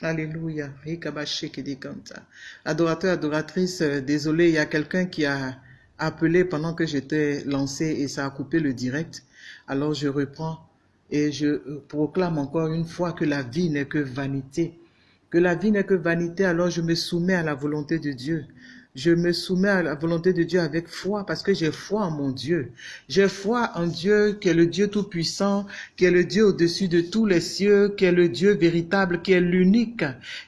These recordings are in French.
Alléluia. Adorateur, adoratrice, euh, désolé, il y a quelqu'un qui a appelé pendant que j'étais lancé et ça a coupé le direct. Alors je reprends et je proclame encore une fois que la vie n'est que vanité. Que la vie n'est que vanité, alors je me soumets à la volonté de Dieu. Je me soumets à la volonté de Dieu avec foi parce que j'ai foi en mon Dieu. J'ai foi en Dieu qui est le Dieu tout-puissant, qui est le Dieu au-dessus de tous les cieux, qui est le Dieu véritable, qui est l'unique,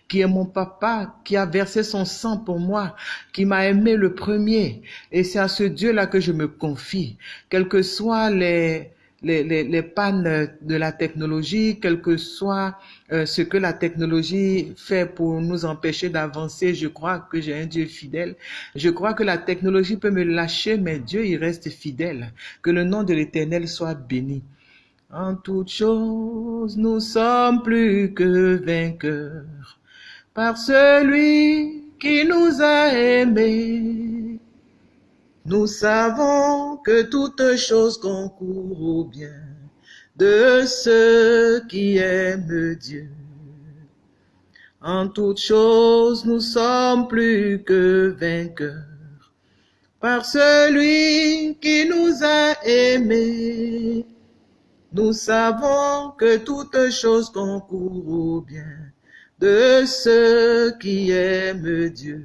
qui est mon papa, qui a versé son sang pour moi, qui m'a aimé le premier. Et c'est à ce Dieu-là que je me confie. Quels que soient les, les, les, les, pannes de la technologie, quel que soit euh, ce que la technologie fait pour nous empêcher d'avancer, je crois que j'ai un Dieu fidèle. Je crois que la technologie peut me lâcher, mais Dieu, il reste fidèle. Que le nom de l'Éternel soit béni. En toutes choses, nous sommes plus que vainqueurs par celui qui nous a aimés. Nous savons que toute chose concourt au bien de ceux qui aiment Dieu. En toute chose, nous sommes plus que vainqueurs par celui qui nous a aimés. Nous savons que toute chose concourt au bien de ceux qui aiment Dieu.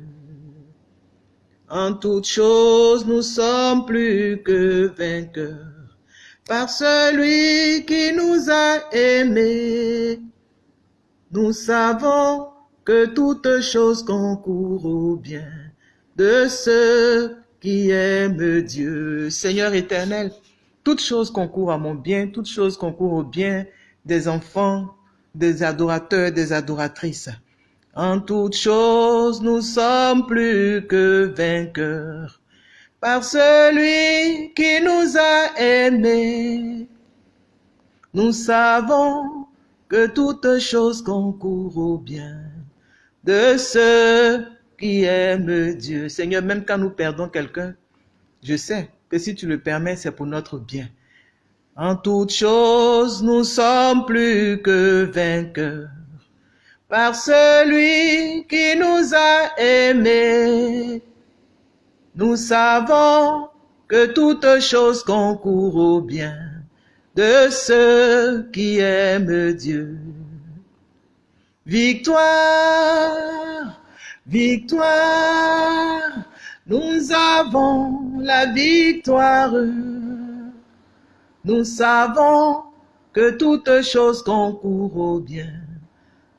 En toute chose, nous sommes plus que vainqueurs par celui qui nous a aimés. Nous savons que toute chose concourt au bien de ceux qui aiment Dieu. Seigneur éternel, toute chose concourt à mon bien, toute chose concourt au bien des enfants, des adorateurs, des adoratrices. En toute chose, nous sommes plus que vainqueurs par celui qui nous a aimés. Nous savons que toute chose concourt au bien de ceux qui aiment Dieu. Seigneur, même quand nous perdons quelqu'un, je sais que si tu le permets, c'est pour notre bien. En toute chose, nous sommes plus que vainqueurs par celui qui nous a aimés. Nous savons que toute chose concourt au bien de ceux qui aiment Dieu. Victoire, victoire, nous avons la victoire. Nous savons que toute chose concourt au bien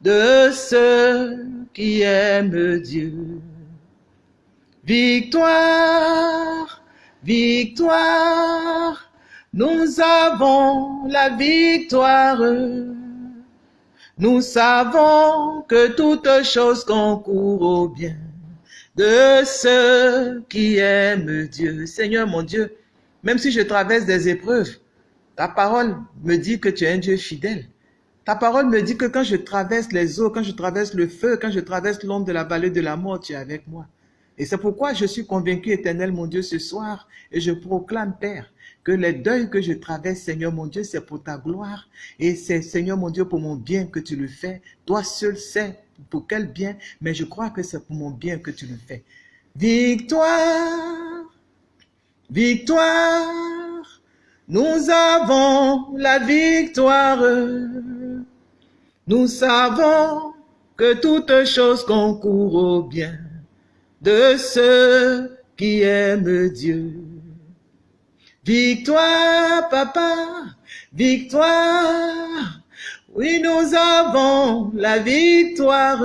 de ceux qui aiment Dieu. Victoire, victoire, nous avons la victoire. Nous savons que toute chose concourt au bien de ceux qui aiment Dieu. Seigneur mon Dieu, même si je traverse des épreuves, ta parole me dit que tu es un Dieu fidèle. Ta parole me dit que quand je traverse les eaux, quand je traverse le feu, quand je traverse l'ombre de la vallée de la mort, tu es avec moi. Et c'est pourquoi je suis convaincu, éternel mon Dieu, ce soir, et je proclame, Père, que les deuils que je traverse, Seigneur mon Dieu, c'est pour ta gloire, et c'est, Seigneur mon Dieu, pour mon bien que tu le fais. Toi seul sais pour quel bien, mais je crois que c'est pour mon bien que tu le fais. Victoire, victoire, nous avons la victoire. Nous savons que toute chose concourt au bien de ceux qui aiment Dieu. Victoire, papa, victoire. Oui, nous avons la victoire.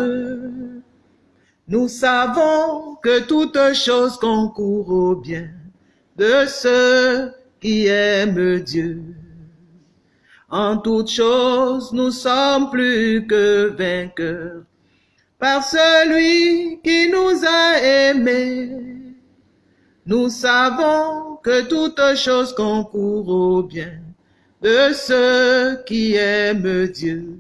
Nous savons que toute chose concourt au bien de ceux qui aiment Dieu. En toute chose, nous sommes plus que vainqueurs par celui qui nous a aimés. Nous savons que toute chose concourt au bien de ceux qui aiment Dieu.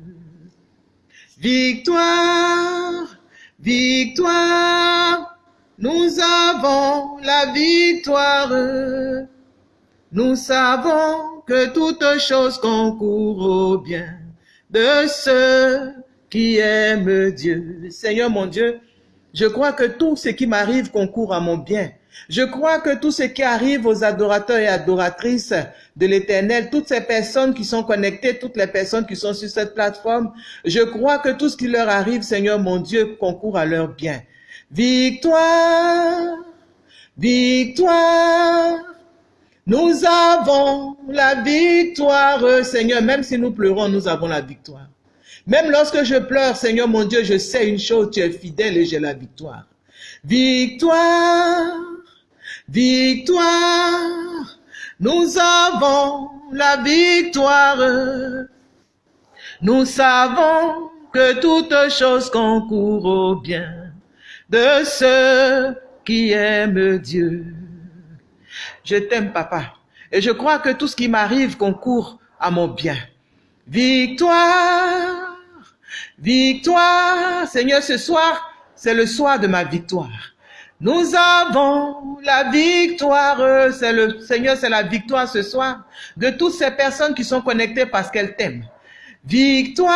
Victoire, victoire, nous avons la victoire. Nous savons que toute chose concourt au bien de ceux qui aime Dieu. Seigneur mon Dieu, je crois que tout ce qui m'arrive concourt à mon bien. Je crois que tout ce qui arrive aux adorateurs et adoratrices de l'éternel, toutes ces personnes qui sont connectées, toutes les personnes qui sont sur cette plateforme, je crois que tout ce qui leur arrive, Seigneur mon Dieu, concourt à leur bien. Victoire, victoire, nous avons la victoire, Seigneur. Même si nous pleurons, nous avons la victoire. Même lorsque je pleure, Seigneur mon Dieu, je sais une chose, tu es fidèle et j'ai la victoire. Victoire, victoire, nous avons la victoire. Nous savons que toute chose concourt au bien de ceux qui aiment Dieu. Je t'aime, papa. Et je crois que tout ce qui m'arrive concourt à mon bien. Victoire, victoire. Seigneur, ce soir, c'est le soir de ma victoire. Nous avons la victoire. C'est le Seigneur, c'est la victoire ce soir de toutes ces personnes qui sont connectées parce qu'elles t'aiment. Victoire,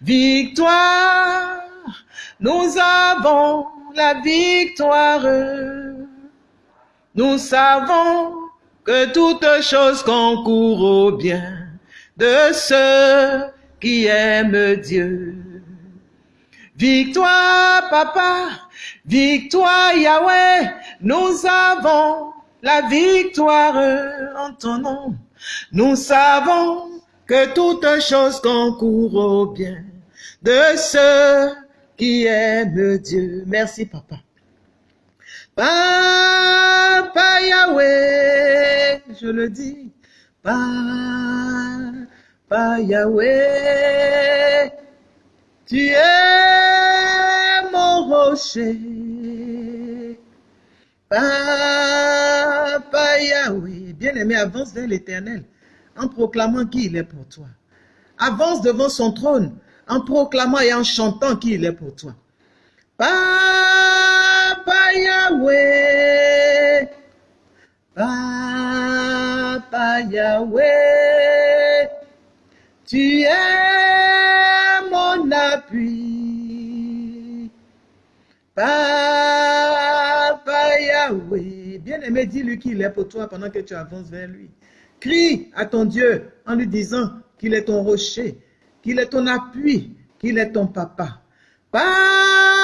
victoire. Nous avons la victoire. Nous savons que toute chose concourt au bien de ceux qui aiment Dieu. Victoire, papa, victoire, Yahweh, nous avons la victoire en ton nom. Nous savons que toute chose concourt au bien de ceux qui aiment Dieu. Merci, papa. Papa Yahweh, je le dis, Papa Yahweh, tu es mon rocher. Papa Yahweh, bien-aimé, avance vers l'éternel en proclamant qui il est pour toi. Avance devant son trône en proclamant et en chantant qui il est pour toi. Papa Yahweh, Papa Yahweh, tu es mon appui. Papa Yahweh, bien-aimé, dis-lui qu'il est pour toi pendant que tu avances vers lui. Crie à ton Dieu en lui disant qu'il est ton rocher, qu'il est ton appui, qu'il est ton papa. Papa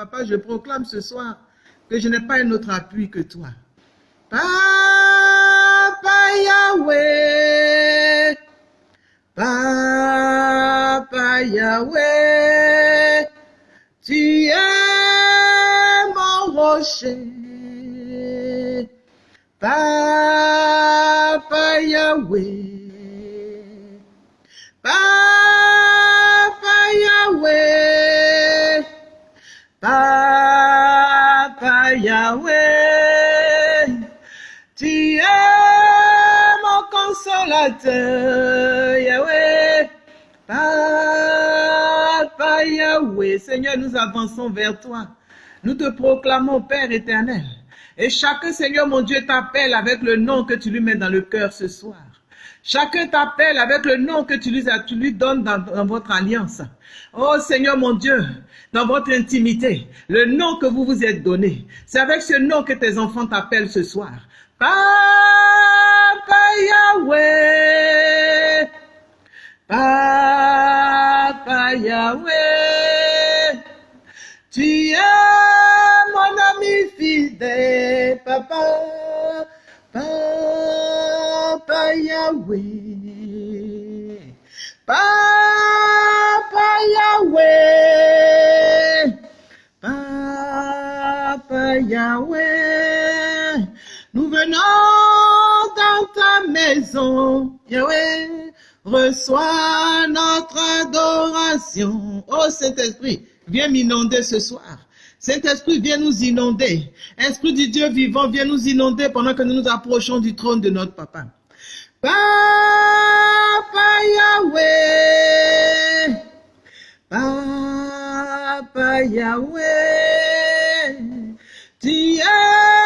Papa, je proclame ce soir que je n'ai pas un autre appui que toi. Papa Yahweh, Papa Yahweh, tu es mon rocher. Papa Yahweh, Seigneur, nous avançons vers toi. Nous te proclamons, Père éternel. Et chacun, Seigneur mon Dieu, t'appelle avec le nom que tu lui mets dans le cœur ce soir. Chacun t'appelle avec le nom que tu lui, donnes dans votre alliance. Oh Seigneur mon Dieu, dans votre intimité, le nom que vous vous êtes donné, c'est avec ce nom que tes enfants t'appellent ce soir. Papa Yahweh, Papa Yahweh, tu es mon ami fidèle, papa, papa Yahweh, papa Yahweh, papa Yahweh, venons dans ta maison, Yahweh, reçois notre adoration. Oh Saint-Esprit, viens m'inonder ce soir. Saint-Esprit, viens nous inonder. Esprit du Dieu vivant, viens nous inonder pendant que nous nous approchons du trône de notre Papa. Papa Yahweh, Papa Yahweh, tu es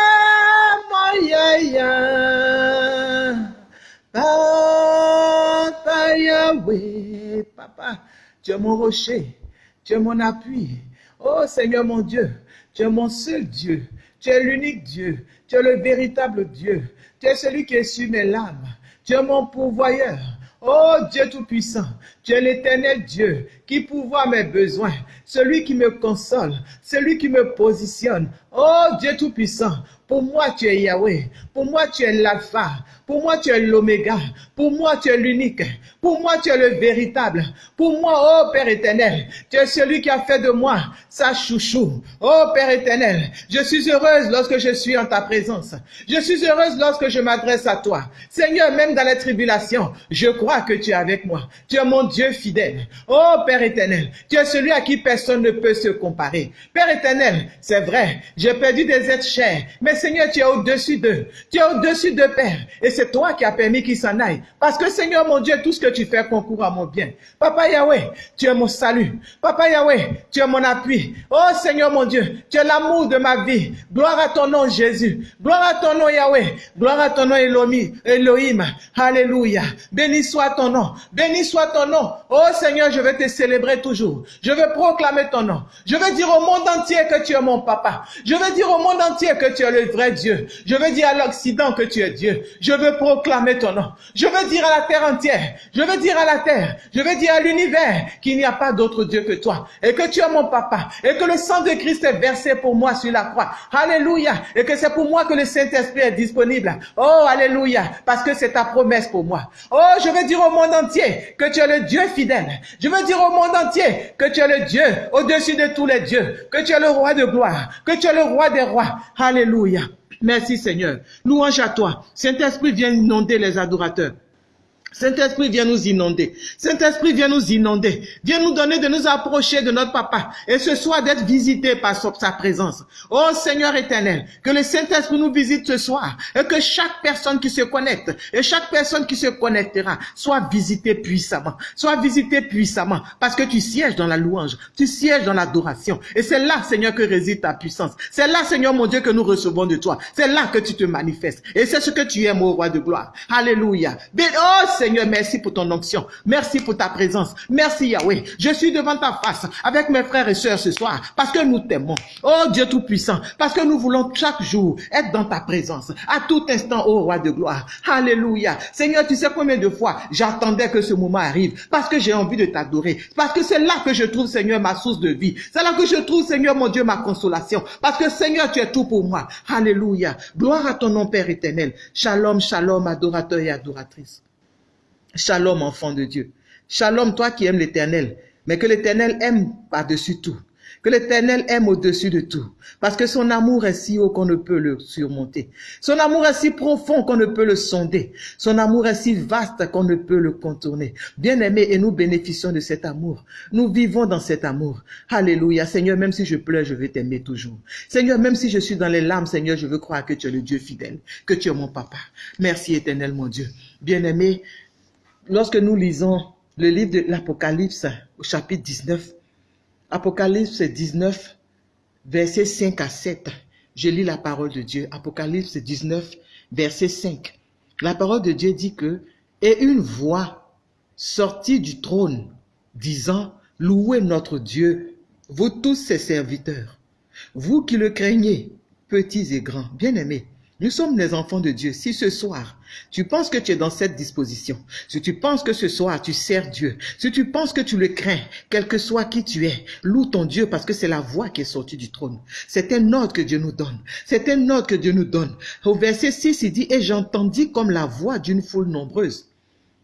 Papa, tu es mon rocher, tu es mon appui. Oh Seigneur mon Dieu, tu es mon seul Dieu, tu es l'unique Dieu, tu es le véritable Dieu, tu es celui qui est sur mes larmes, tu es mon pourvoyeur. Oh Dieu Tout-Puissant, tu es l'éternel Dieu qui pourvoit mes besoins, celui qui me console, celui qui me positionne. Oh Dieu Tout-Puissant, pour moi tu es Yahweh, pour moi tu es l'alpha, pour moi tu es l'oméga, pour moi tu es l'unique, pour moi tu es le véritable, pour moi, oh Père éternel, tu es celui qui a fait de moi sa chouchou. Oh Père éternel, je suis heureuse lorsque je suis en ta présence. Je suis heureuse lorsque je m'adresse à toi. Seigneur, même dans les tribulations, je crois que tu es avec moi. Tu es mon Dieu fidèle. Oh Père éternel, tu es celui à qui personne ne peut se comparer. Père éternel, c'est vrai, j'ai perdu des êtres chers, mais Seigneur, tu es au-dessus d'eux. Tu es au-dessus de Père. Et c'est toi qui as permis qu'ils s'en aillent. Parce que Seigneur mon Dieu, tout ce que tu fais concourt à mon bien. Papa Yahweh, tu es mon salut. Papa Yahweh, tu es mon appui. Oh Seigneur mon Dieu, tu es l'amour de ma vie. Gloire à ton nom Jésus. Gloire à ton nom Yahweh. Gloire à ton nom Elohim. Alléluia. Béni soit ton nom. Béni soit ton nom. Oh Seigneur, je vais te célébrer toujours. Je vais proclamer ton nom. Je vais dire au monde entier que tu es mon papa. Je vais dire au monde entier que tu es le vrai Dieu. Je veux dire à l'Occident que tu es Dieu. Je veux proclamer ton nom. Je veux dire à la terre entière. Je veux dire à la terre. Je veux dire à l'univers qu'il n'y a pas d'autre Dieu que toi. Et que tu es mon papa. Et que le sang de Christ est versé pour moi sur la croix. Alléluia. Et que c'est pour moi que le Saint-Esprit est disponible. Oh, alléluia. Parce que c'est ta promesse pour moi. Oh, je veux dire au monde entier que tu es le Dieu fidèle. Je veux dire au monde entier que tu es le Dieu au-dessus de tous les dieux. Que tu es le roi de gloire. Que tu es le roi des rois. Alléluia. Merci Seigneur. Louange à toi. Saint-Esprit vient inonder les adorateurs. Saint-Esprit, viens nous inonder. Saint-Esprit, viens nous inonder. Viens nous donner de nous approcher de notre papa. Et ce soir, d'être visité par sa présence. Oh Seigneur éternel, que le Saint-Esprit nous visite ce soir. Et que chaque personne qui se connecte, et chaque personne qui se connectera, soit visitée puissamment. Soit visitée puissamment. Parce que tu sièges dans la louange. Tu sièges dans l'adoration. Et c'est là, Seigneur, que réside ta puissance. C'est là, Seigneur mon Dieu, que nous recevons de toi. C'est là que tu te manifestes. Et c'est ce que tu aimes, au roi de gloire. Alléluia. Oh Seigneur, merci pour ton onction. Merci pour ta présence. Merci Yahweh. Je suis devant ta face avec mes frères et sœurs ce soir parce que nous t'aimons. Oh Dieu Tout-Puissant, parce que nous voulons chaque jour être dans ta présence. À tout instant, oh Roi de gloire. Alléluia. Seigneur, tu sais combien de fois j'attendais que ce moment arrive parce que j'ai envie de t'adorer. Parce que c'est là que je trouve, Seigneur, ma source de vie. C'est là que je trouve, Seigneur, mon Dieu, ma consolation. Parce que, Seigneur, tu es tout pour moi. Alléluia. Gloire à ton nom, Père éternel. Shalom, shalom, adorateur et adoratrice. Shalom, enfant de Dieu. Shalom, toi qui aimes l'éternel, mais que l'éternel aime par-dessus tout. Que l'éternel aime au-dessus de tout. Parce que son amour est si haut qu'on ne peut le surmonter. Son amour est si profond qu'on ne peut le sonder. Son amour est si vaste qu'on ne peut le contourner. Bien aimé, et nous bénéficions de cet amour. Nous vivons dans cet amour. Alléluia. Seigneur, même si je pleure, je vais t'aimer toujours. Seigneur, même si je suis dans les larmes, Seigneur, je veux croire que tu es le Dieu fidèle, que tu es mon papa. Merci éternel, mon Dieu. Bien aimé, lorsque nous lisons le livre de l'Apocalypse au chapitre 19, Apocalypse 19, versets 5 à 7, je lis la parole de Dieu. Apocalypse 19, verset 5. La parole de Dieu dit que, et une voix sortit du trône, disant, louez notre Dieu, vous tous ses serviteurs, vous qui le craignez, petits et grands, bien-aimés. Nous sommes les enfants de Dieu. Si ce soir, tu penses que tu es dans cette disposition, si tu penses que ce soir tu sers Dieu, si tu penses que tu le crains, quel que soit qui tu es, loue ton Dieu parce que c'est la voix qui est sortie du trône. C'est un ordre que Dieu nous donne. C'est un ordre que Dieu nous donne. Au verset 6, il dit, et j'entendis comme la voix d'une foule nombreuse,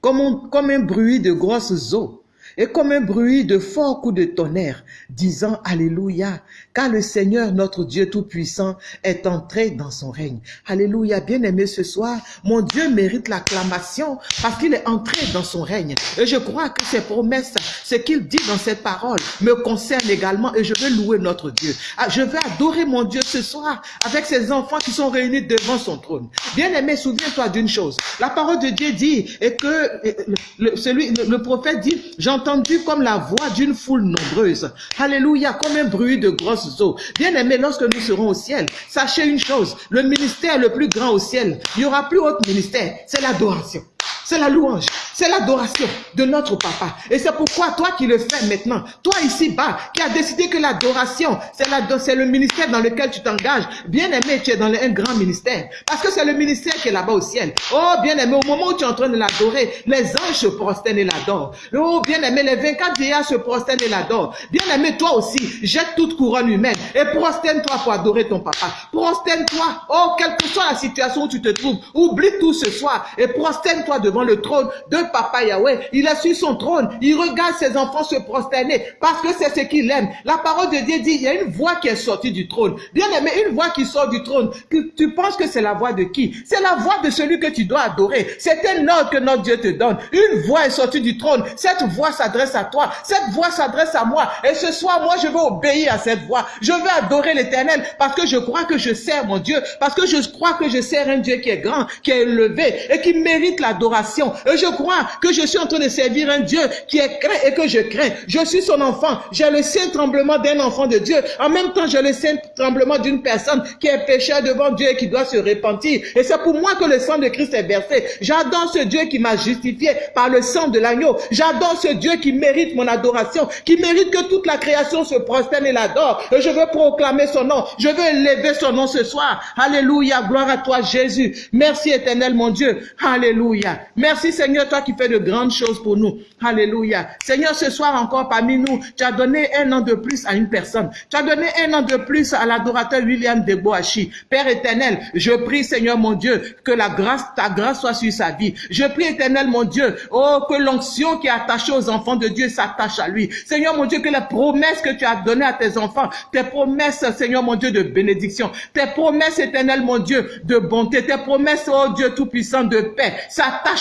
comme comme un bruit de grosses eaux et comme un bruit de fort coup de tonnerre, disant Alléluia, car le Seigneur notre Dieu Tout-Puissant est entré dans son règne. Alléluia, bien-aimé ce soir, mon Dieu mérite l'acclamation parce qu'il est entré dans son règne. Et je crois que ses promesses, ce qu'il dit dans cette parole, me concerne également et je veux louer notre Dieu. Ah, je veux adorer mon Dieu ce soir avec ses enfants qui sont réunis devant son trône. Bien-aimé, souviens-toi d'une chose. La parole de Dieu dit et que celui, le, prophète dit, j'entends entendu comme la voix d'une foule nombreuse. Alléluia, comme un bruit de grosses eaux. Bien aimé, lorsque nous serons au ciel, sachez une chose, le ministère le plus grand au ciel, il n'y aura plus autre ministère, c'est l'adoration. C'est la louange, c'est l'adoration de notre papa. Et c'est pourquoi toi qui le fais maintenant, toi ici-bas, qui as décidé que l'adoration, c'est le ministère dans lequel tu t'engages. Bien aimé, tu es dans un grand ministère. Parce que c'est le ministère qui est là-bas au ciel. Oh, bien aimé, au moment où tu es en train de l'adorer, les anges se prosternent et l'adorent. Oh, bien aimé, les 24 vieillards se prosternent et l'adorent. Bien aimé, toi aussi, jette toute couronne humaine et prosterne-toi pour adorer ton papa. Prosterne-toi, oh, quelle que soit la situation où tu te trouves, oublie tout ce soir et prosterne-toi devant le trône de Papa Yahweh. Il a su son trône. Il regarde ses enfants se prosterner parce que c'est ce qu'il aime. La parole de Dieu dit, il y a une voix qui est sortie du trône. Bien aimé, une voix qui sort du trône. Tu, tu penses que c'est la voix de qui? C'est la voix de celui que tu dois adorer. C'est un ordre que notre Dieu te donne. Une voix est sortie du trône. Cette voix s'adresse à toi. Cette voix s'adresse à moi. Et ce soir, moi, je veux obéir à cette voix. Je veux adorer l'éternel parce que je crois que je sers mon Dieu. Parce que je crois que je sers un Dieu qui est grand, qui est élevé et qui mérite l'adoration et je crois que je suis en train de servir un Dieu qui est craint et que je crains. Je suis son enfant. J'ai le saint tremblement d'un enfant de Dieu. En même temps, j'ai le saint tremblement d'une personne qui est pécheur devant Dieu et qui doit se repentir. Et c'est pour moi que le sang de Christ est versé. J'adore ce Dieu qui m'a justifié par le sang de l'agneau. J'adore ce Dieu qui mérite mon adoration, qui mérite que toute la création se prosterne et l'adore. Et je veux proclamer son nom. Je veux élever son nom ce soir. Alléluia. Gloire à toi, Jésus. Merci éternel, mon Dieu. Alléluia. Merci Seigneur, toi qui fais de grandes choses pour nous. Alléluia. Seigneur, ce soir encore parmi nous, tu as donné un an de plus à une personne. Tu as donné un an de plus à l'adorateur William de Boachi. Père éternel, je prie Seigneur mon Dieu, que la grâce, ta grâce soit sur sa vie. Je prie éternel mon Dieu, oh, que l'onction qui est attachée aux enfants de Dieu s'attache à lui. Seigneur mon Dieu, que les promesses que tu as données à tes enfants, tes promesses, Seigneur mon Dieu, de bénédiction, tes promesses éternel mon Dieu, de bonté, tes promesses, oh Dieu tout-puissant, de paix,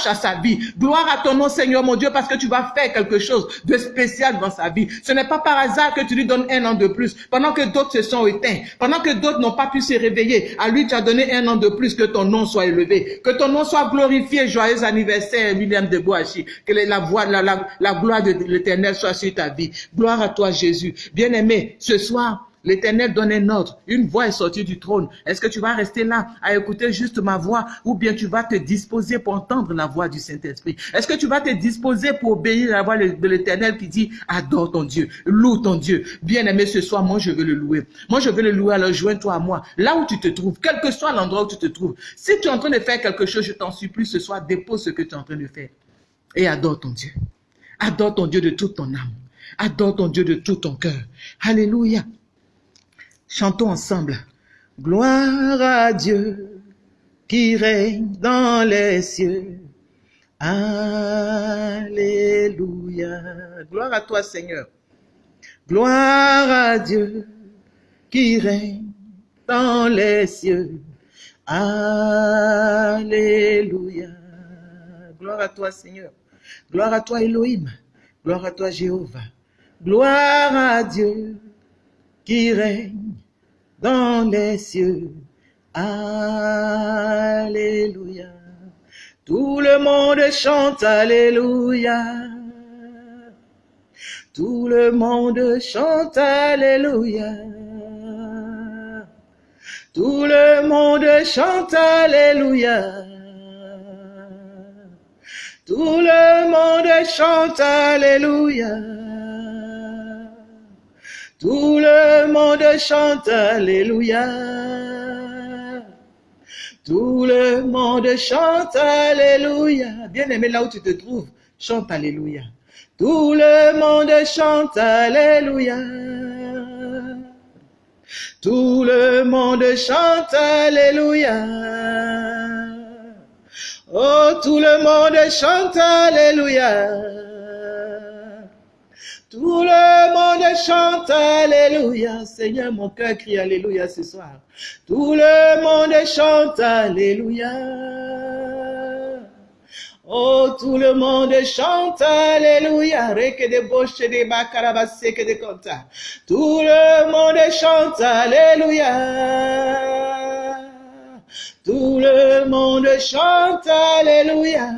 à sa vie. Gloire à ton nom, Seigneur mon Dieu, parce que tu vas faire quelque chose de spécial dans sa vie. Ce n'est pas par hasard que tu lui donnes un an de plus, pendant que d'autres se sont éteints, pendant que d'autres n'ont pas pu se réveiller. À lui, tu as donné un an de plus, que ton nom soit élevé, que ton nom soit glorifié. Joyeux anniversaire, William de Boachi. Que la, voix, la, la, la gloire de l'éternel soit sur ta vie. Gloire à toi, Jésus. Bien-aimé, ce soir, L'Éternel donne un ordre. Une voix est sortie du trône. Est-ce que tu vas rester là à écouter juste ma voix ou bien tu vas te disposer pour entendre la voix du Saint-Esprit? Est-ce que tu vas te disposer pour obéir à la voix de l'Éternel qui dit adore ton Dieu, loue ton Dieu. Bien aimé ce soir, moi je veux le louer. Moi je veux le louer, alors joins-toi à moi. Là où tu te trouves, quel que soit l'endroit où tu te trouves. Si tu es en train de faire quelque chose, je t'en supplie ce soir, dépose ce que tu es en train de faire et adore ton Dieu. Adore ton Dieu de toute ton âme. Adore ton Dieu de tout ton cœur. Alléluia. Chantons ensemble. Gloire à Dieu qui règne dans les cieux. Alléluia. Gloire à toi Seigneur. Gloire à Dieu qui règne dans les cieux. Alléluia. Gloire à toi Seigneur. Gloire à toi Elohim. Gloire à toi Jéhovah. Gloire à Dieu qui règne dans les cieux. Alléluia. Tout le monde chante Alléluia. Tout le monde chante Alléluia. Tout le monde chante Alléluia. Tout le monde chante Alléluia. Tout le monde chante Alléluia. Tout le monde chante Alléluia. Bien aimé là où tu te trouves, chante Alléluia. Tout le monde chante Alléluia. Tout le monde chante Alléluia. Oh, tout le monde chante Alléluia. Tout chante Alléluia. Seigneur, mon cœur crie Alléluia ce soir. Tout le monde chante Alléluia. Oh, tout le monde chante Alléluia. De boche de makarabase que de conta. Tout le monde chante Alléluia. Tout le monde chante Alléluia.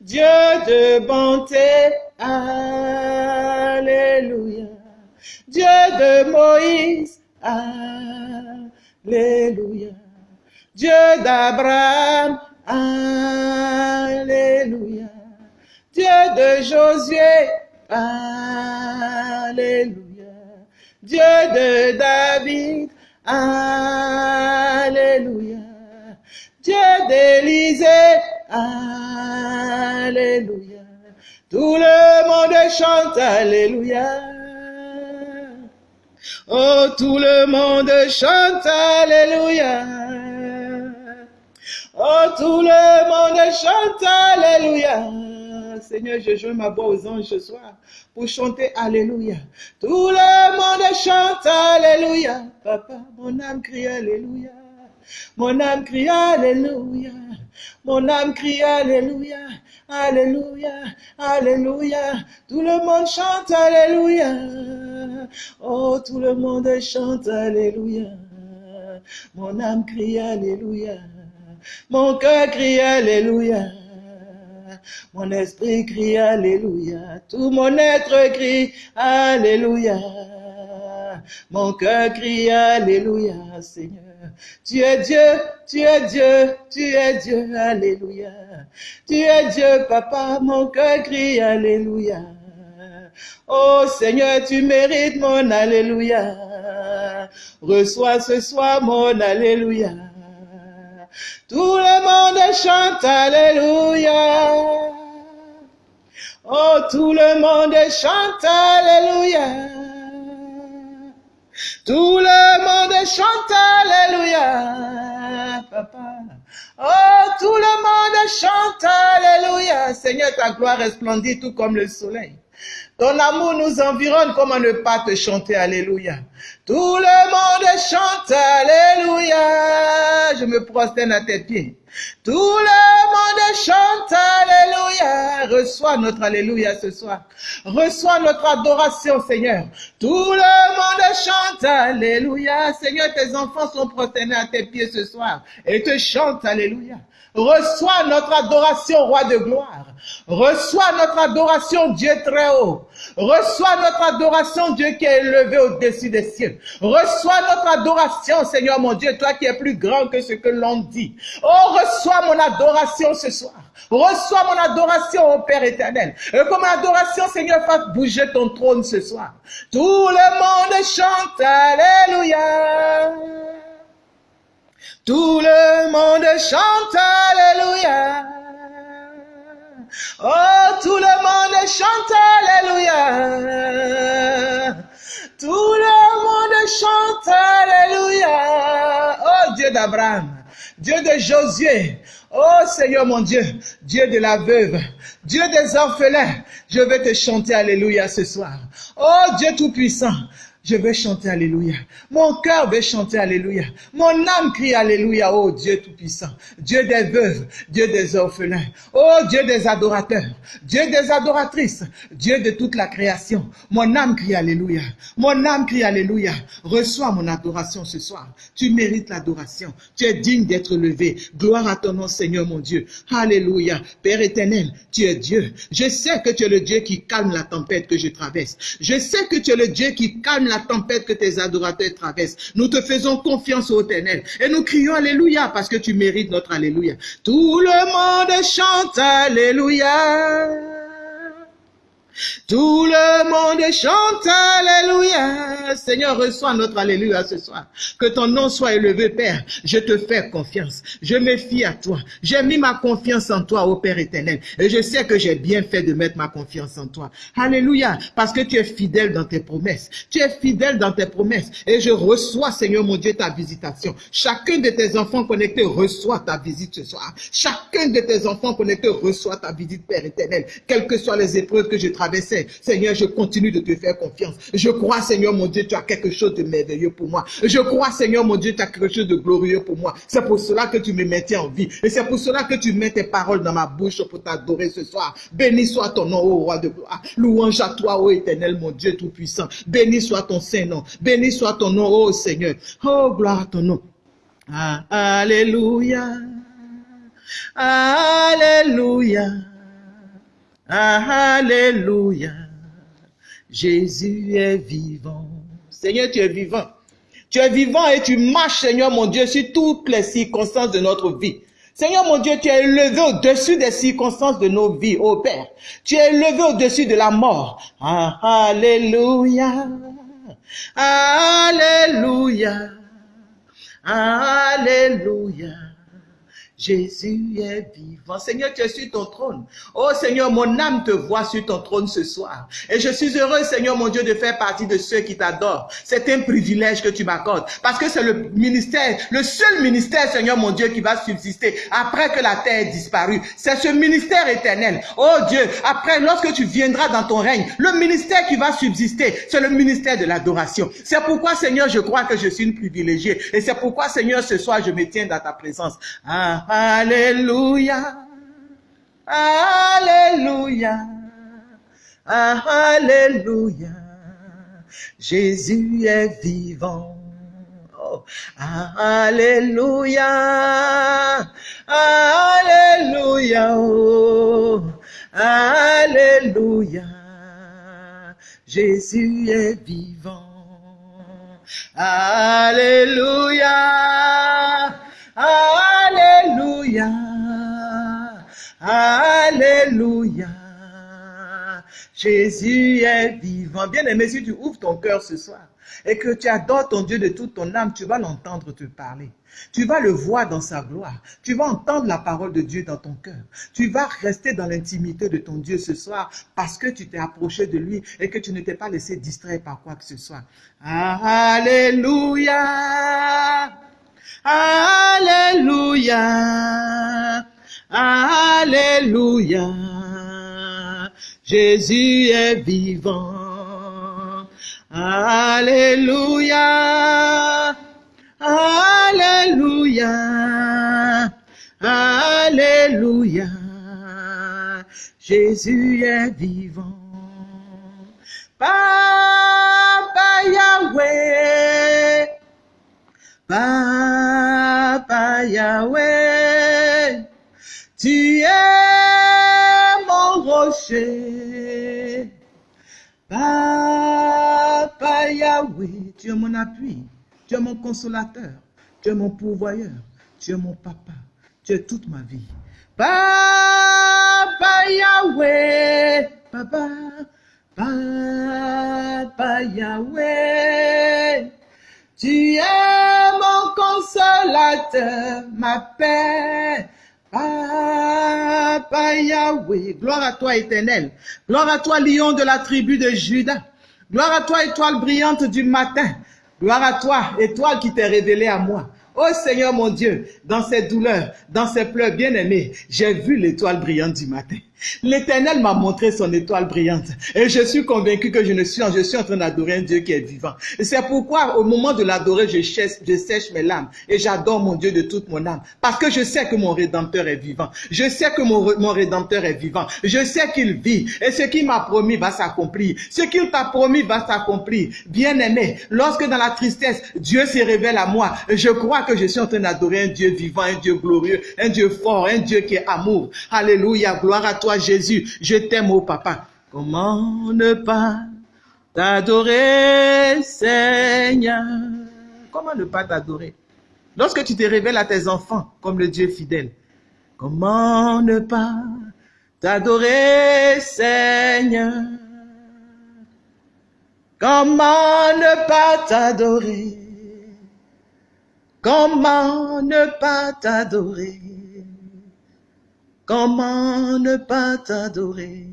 Dieu de bonté, Alléluia. Dieu de Moïse, Alléluia. Dieu d'Abraham, Alléluia. Dieu de Josué, Alléluia. Dieu de David, Alléluia. Dieu d'Élisée, Alléluia. Tout le monde chante Alléluia. Oh, tout le monde chante Alléluia. Oh, tout le monde chante Alléluia. Seigneur, je joins ma voix aux anges ce soir pour chanter Alléluia. Tout le monde chante Alléluia. Papa, mon âme crie Alléluia. Mon âme crie Alléluia. Mon âme crie Alléluia. Alléluia. Alléluia. Tout le monde chante Alléluia. Oh, tout le monde chante Alléluia. Mon âme crie Alléluia. Mon cœur crie Alléluia. Mon esprit crie Alléluia. Tout mon être crie Alléluia. Mon cœur crie Alléluia, Seigneur. Tu es Dieu, tu es Dieu, tu es Dieu, Alléluia. Tu es Dieu, Papa, mon cœur crie Alléluia. Oh Seigneur, tu mérites mon Alléluia. Reçois ce soir mon Alléluia. Tout le monde chante Alléluia. Oh, tout le monde chante Alléluia. Tout le monde chante Alléluia, papa. Oh, tout le monde chante Alléluia. Seigneur, ta gloire resplendit tout comme le soleil. Ton amour nous environne, comment ne pas te chanter Alléluia. Tout le monde chante Alléluia. Je me prosterne à tes pieds. Tout le monde chante Alléluia. Reçois notre Alléluia ce soir. Reçois notre adoration, Seigneur. Tout le monde chante Alléluia. Seigneur, tes enfants sont prosternés à tes pieds ce soir et te chantent Alléluia. Reçois notre adoration, roi de gloire. Reçois notre adoration, Dieu très haut. Reçois notre adoration, Dieu qui est élevé au-dessus des cieux. Reçois notre adoration, Seigneur mon Dieu, toi qui es plus grand que ce que l'on dit. Oh, reçois mon adoration ce soir. Reçois mon adoration, au Père éternel. Et mon adoration, Seigneur, fasse bouger ton trône ce soir. Tout le monde chante Alléluia. Tout le monde chante Alléluia. Oh, tout le monde chante Alléluia. Tout le monde chante Alléluia. Oh, Dieu d'Abraham, Dieu de Josué. Oh Seigneur mon Dieu, Dieu de la veuve, Dieu des orphelins, je vais te chanter Alléluia ce soir. Oh Dieu Tout-Puissant, je vais chanter Alléluia. Mon cœur veut chanter Alléluia. Mon âme crie Alléluia. Oh Dieu Tout-Puissant. Dieu des veuves. Dieu des orphelins. Oh Dieu des adorateurs. Dieu des adoratrices. Dieu de toute la création. Mon âme crie Alléluia. Mon âme crie Alléluia. Reçois mon adoration ce soir. Tu mérites l'adoration. Tu es digne d'être levé. Gloire à ton nom Seigneur mon Dieu. Alléluia. Père éternel, tu es Dieu. Je sais que tu es le Dieu qui calme la tempête que je traverse. Je sais que tu es le Dieu qui calme la tempête que tes adorateurs traversent. Nous te faisons confiance au éternel et nous crions Alléluia parce que tu mérites notre Alléluia. Tout le monde chante Alléluia. Tout le monde chante Alléluia. Seigneur, reçois notre Alléluia ce soir. Que ton nom soit élevé, Père. Je te fais confiance. Je me fie à toi. J'ai mis ma confiance en toi, ô Père éternel. Et je sais que j'ai bien fait de mettre ma confiance en toi. Alléluia. Parce que tu es fidèle dans tes promesses. Tu es fidèle dans tes promesses. Et je reçois, Seigneur mon Dieu, ta visitation. Chacun de tes enfants connectés reçoit ta visite ce soir. Chacun de tes enfants connectés reçoit ta visite, Père éternel. Quelles que soient les épreuves que je traverse, Seigneur, je continue de te faire confiance. Je crois, Seigneur mon Dieu, tu as quelque chose de merveilleux pour moi. Je crois, Seigneur mon Dieu, tu as quelque chose de glorieux pour moi. C'est pour cela que tu me maintiens en vie. Et c'est pour cela que tu mets tes paroles dans ma bouche pour t'adorer ce soir. Béni soit ton nom, ô roi de gloire. Louange à toi, ô éternel, mon Dieu tout-puissant. Béni soit ton Saint-Nom. Béni soit ton nom, ô Seigneur. Oh, gloire à ton nom. Ah, alléluia. Alléluia. Alléluia. Jésus est vivant. Seigneur, tu es vivant. Tu es vivant et tu marches, Seigneur mon Dieu, sur toutes les circonstances de notre vie. Seigneur mon Dieu, tu es élevé au-dessus des circonstances de nos vies, ô Père. Tu es élevé au-dessus de la mort. Ah, alléluia. Alléluia. Alléluia. Jésus est vivant. Seigneur, tu es sur ton trône. Oh Seigneur, mon âme te voit sur ton trône ce soir. Et je suis heureux, Seigneur, mon Dieu, de faire partie de ceux qui t'adorent. C'est un privilège que tu m'accordes. Parce que c'est le ministère, le seul ministère, Seigneur, mon Dieu, qui va subsister après que la terre ait disparu. C'est ce ministère éternel. Oh Dieu, après, lorsque tu viendras dans ton règne, le ministère qui va subsister, c'est le ministère de l'adoration. C'est pourquoi, Seigneur, je crois que je suis une privilégiée. Et c'est pourquoi, Seigneur, ce soir, je me tiens dans ta présence. Ah, Alléluia. Alléluia. Alléluia. Jésus est vivant. Oh, Alléluia. Alléluia. Oh, Alléluia. Jésus est vivant. Alléluia. Alléluia. Alléluia. Jésus est vivant. Bien aimé, si tu ouvres ton cœur ce soir et que tu adores ton Dieu de toute ton âme, tu vas l'entendre te parler. Tu vas le voir dans sa gloire. Tu vas entendre la parole de Dieu dans ton cœur. Tu vas rester dans l'intimité de ton Dieu ce soir parce que tu t'es approché de lui et que tu ne t'es pas laissé distraire par quoi que ce soit. Alléluia. Alléluia. Alléluia. Jésus est vivant. Alléluia. Alléluia. Alléluia. Jésus est vivant. Yahweh. Tu es mon rocher. Papa Yahweh, tu es mon appui, tu es mon consolateur, tu es mon pourvoyeur, tu es mon papa, tu es toute ma vie. Papa Yahweh, papa, papa Yahweh, tu es mon consolateur, ma paix. Papa Yahweh, gloire à toi éternel, gloire à toi lion de la tribu de Judas, gloire à toi étoile brillante du matin, gloire à toi étoile qui t'est révélée à moi. Oh Seigneur mon Dieu, dans ces douleurs, dans ces pleurs bien-aimés, j'ai vu l'étoile brillante du matin. L'Éternel m'a montré son étoile brillante et je suis convaincu que je ne suis, je suis en train d'adorer un Dieu qui est vivant. C'est pourquoi au moment de l'adorer, je, je sèche mes larmes et j'adore mon Dieu de toute mon âme parce que je sais que mon Rédempteur est vivant. Je sais que mon, mon Rédempteur est vivant. Je sais qu'il vit et ce qu'il m'a promis va s'accomplir. Ce qu'il t'a promis va s'accomplir. Bien-aimé, lorsque dans la tristesse, Dieu se révèle à moi, je crois que je suis en train d'adorer un Dieu vivant, un Dieu glorieux, un Dieu fort, un Dieu qui est amour. Alléluia, gloire à toi Jésus, je t'aime, au papa. Comment ne pas t'adorer, Seigneur? Comment ne pas t'adorer? Lorsque tu te révèles à tes enfants comme le Dieu fidèle, comment ne pas t'adorer, Seigneur? Comment ne pas t'adorer? Comment ne pas t'adorer? Comment ne pas t'adorer?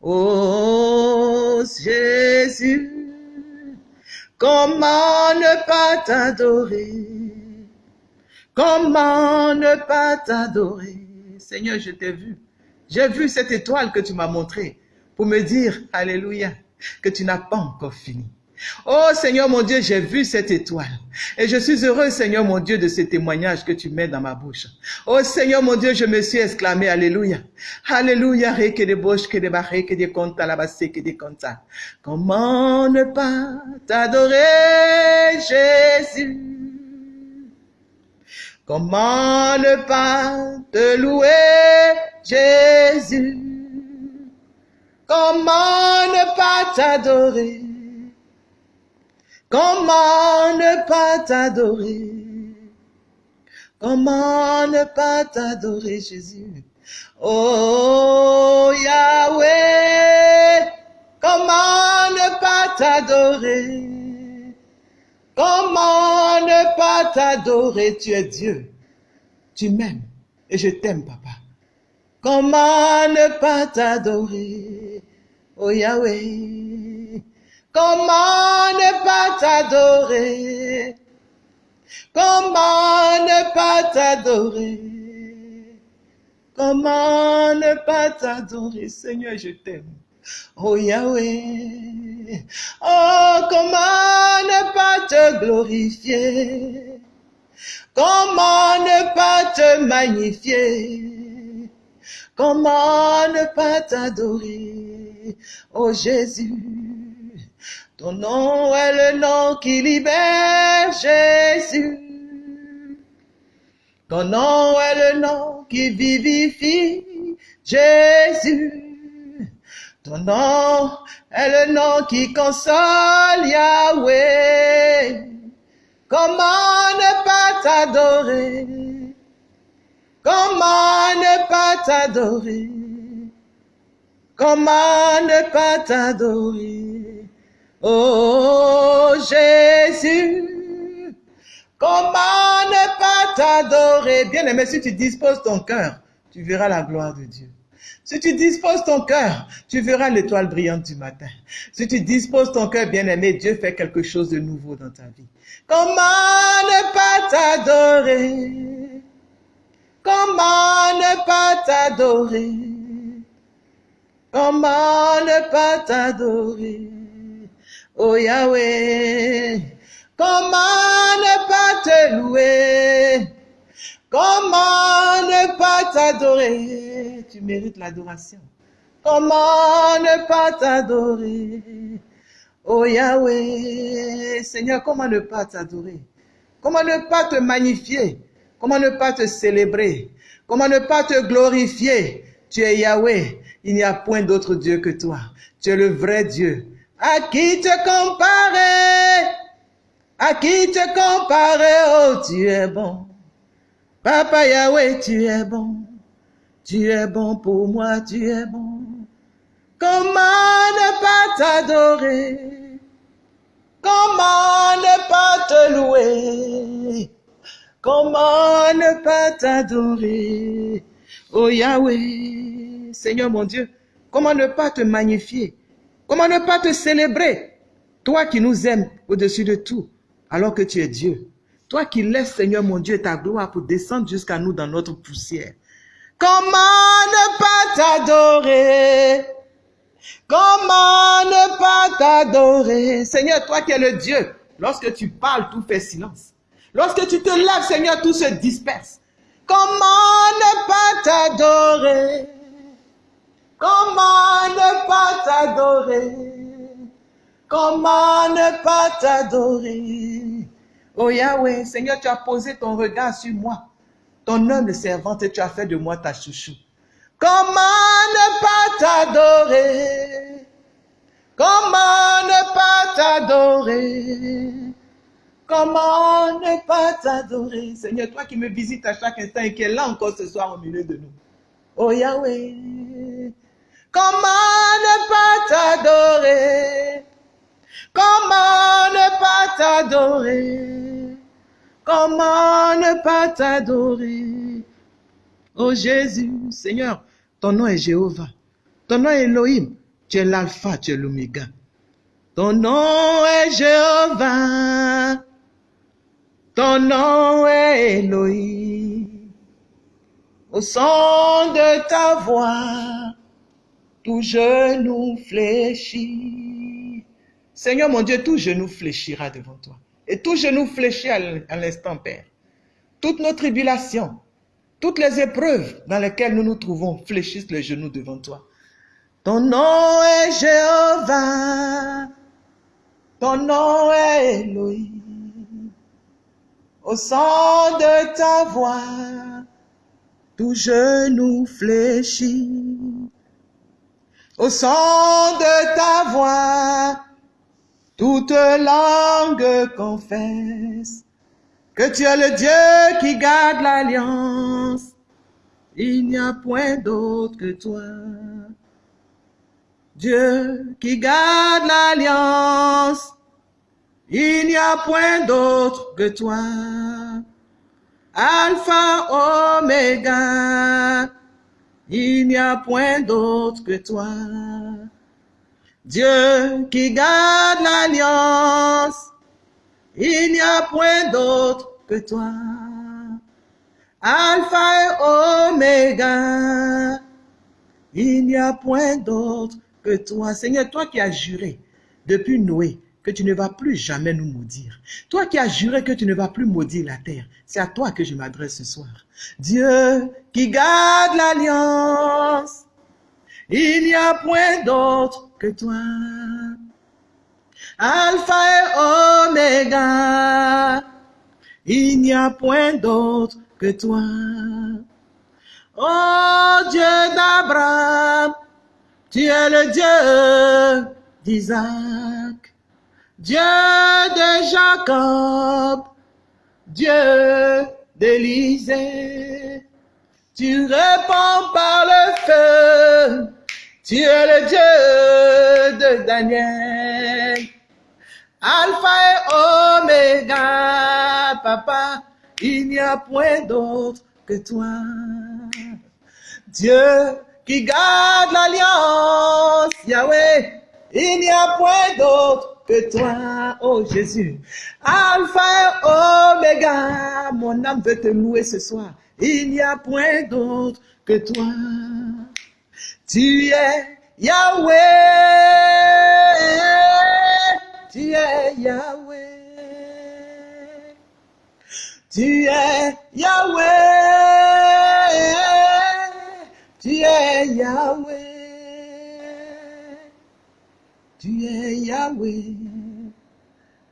Oh Jésus, comment ne pas t'adorer? Comment ne pas t'adorer? Seigneur, je t'ai vu. J'ai vu cette étoile que tu m'as montrée pour me dire, Alléluia, que tu n'as pas encore fini. Oh Seigneur mon Dieu, j'ai vu cette étoile. Et je suis heureux, Seigneur mon Dieu, de ce témoignage que tu mets dans ma bouche. Oh Seigneur mon Dieu, je me suis exclamé, Alléluia. Alléluia, que de bouche, que de barré, que de compta, la basse, que. Comment ne pas t'adorer, Jésus? Comment ne pas te louer, Jésus? Comment ne pas t'adorer? Comment ne pas t'adorer? Comment ne pas t'adorer, Jésus? Oh Yahweh, comment ne pas t'adorer? Comment ne pas t'adorer? Tu es Dieu. Tu m'aimes et je t'aime, papa. Comment ne pas t'adorer? Oh Yahweh, comment ne pas t'adorer? Comment ne pas t'adorer? Comment ne pas t'adorer? Seigneur, je t'aime. Oh Yahweh, oh comment ne pas te glorifier? Comment ne pas te magnifier? Comment ne pas t'adorer? Oh Jésus, ton nom est le nom qui libère Jésus. Ton nom est le nom qui vivifie Jésus. Ton nom est le nom qui console Yahweh. Comment ne pas t'adorer? Comment ne pas t'adorer? Comment ne pas t'adorer? Oh Jésus, comment ne pas t'adorer? Bien aimé, si tu disposes ton cœur, tu verras la gloire de Dieu. Si tu disposes ton cœur, tu verras l'étoile brillante du matin. Si tu disposes ton cœur, bien-aimé, Dieu fait quelque chose de nouveau dans ta vie. Comment ne pas t'adorer? Comment ne pas t'adorer? Comment ne pas t'adorer? Oh Yahweh, comment ne pas te louer Comment ne pas t'adorer Tu mérites l'adoration. Comment ne pas t'adorer Oh Yahweh, Seigneur, comment ne pas t'adorer? Comment ne pas te magnifier? Comment ne pas te célébrer? Comment ne pas te glorifier? Tu es Yahweh, il n'y a point d'autre Dieu que toi. Tu es le vrai Dieu. À qui te comparer? À qui te comparer? Oh, tu es bon. Papa Yahweh, tu es bon. Tu es bon pour moi, tu es bon. Comment ne pas t'adorer? Comment ne pas te louer? Comment ne pas t'adorer? Oh Yahweh, Seigneur mon Dieu, comment ne pas te magnifier? Comment ne pas te célébrer? Toi qui nous aimes au-dessus de tout, alors que tu es Dieu. Toi qui laisses, Seigneur mon Dieu, ta gloire pour descendre jusqu'à nous dans notre poussière. Comment ne pas t'adorer? Comment ne pas t'adorer? Seigneur, toi qui es le Dieu, lorsque tu parles, tout fait silence. Lorsque tu te lèves, Seigneur, tout se disperse. Comment ne pas t'adorer? Comment ne pas t'adorer? Comment ne pas t'adorer? Oh Yahweh, Seigneur, tu as posé ton regard sur moi, ton humble servante, et tu as fait de moi ta chouchou. Comment ne pas t'adorer? Comment ne pas t'adorer? Comment ne pas t'adorer? Seigneur, toi qui me visites à chaque instant et qui es là encore ce soir au milieu de nous. Oh Yahweh, comment ne pas t'adorer? Comment ne pas t'adorer? Comment ne pas t'adorer? Oh Jésus, Seigneur, ton nom est Jéhovah. Ton nom est Elohim. Tu es l'alpha, tu es l'oméga. Ton nom est Jéhovah. Ton nom est Elohim. Au son de ta voix, tout genou fléchit. Seigneur mon Dieu, tout genou fléchira devant toi. Et tout genou fléchit à l'instant, Père. Toutes nos tribulations, toutes les épreuves dans lesquelles nous nous trouvons fléchissent les genoux devant toi. Ton nom est Jéhovah. Ton nom est Elohim. Au son de ta voix, tout genou fléchit. Au son de ta voix, toute langue confesse que tu es le Dieu qui garde l'alliance. Il n'y a point d'autre que toi. Dieu qui garde l'alliance. Il n'y a point d'autre que toi. Alpha, Oméga. Il n'y a point d'autre que toi. Dieu qui garde l'alliance. Il n'y a point d'autre que toi. Alpha et Oméga. Il n'y a point d'autre que toi. Seigneur, toi qui as juré depuis Noé que tu ne vas plus jamais nous maudire. Toi qui as juré que tu ne vas plus maudire la terre. C'est à toi que je m'adresse ce soir. Dieu qui garde l'alliance. Il n'y a point d'autre que toi. Alpha et Oméga, il n'y a point d'autre que toi. Oh Dieu d'Abraham, tu es le Dieu d'Isaac, Dieu de Jacob, Dieu d'Élisée. Tu réponds par le feu, tu es le Dieu de Daniel. Alpha et Oméga, papa, il n'y a point d'autre que toi. Dieu qui garde l'alliance, Yahweh, il n'y a point d'autre toi, oh Jésus. Alpha et Oméga, mon âme veut te louer ce soir. Il n'y a point d'autre que toi. Tu es Yahweh, tu es Yahweh, tu es Yahweh, tu es Yahweh, tu es Yahweh,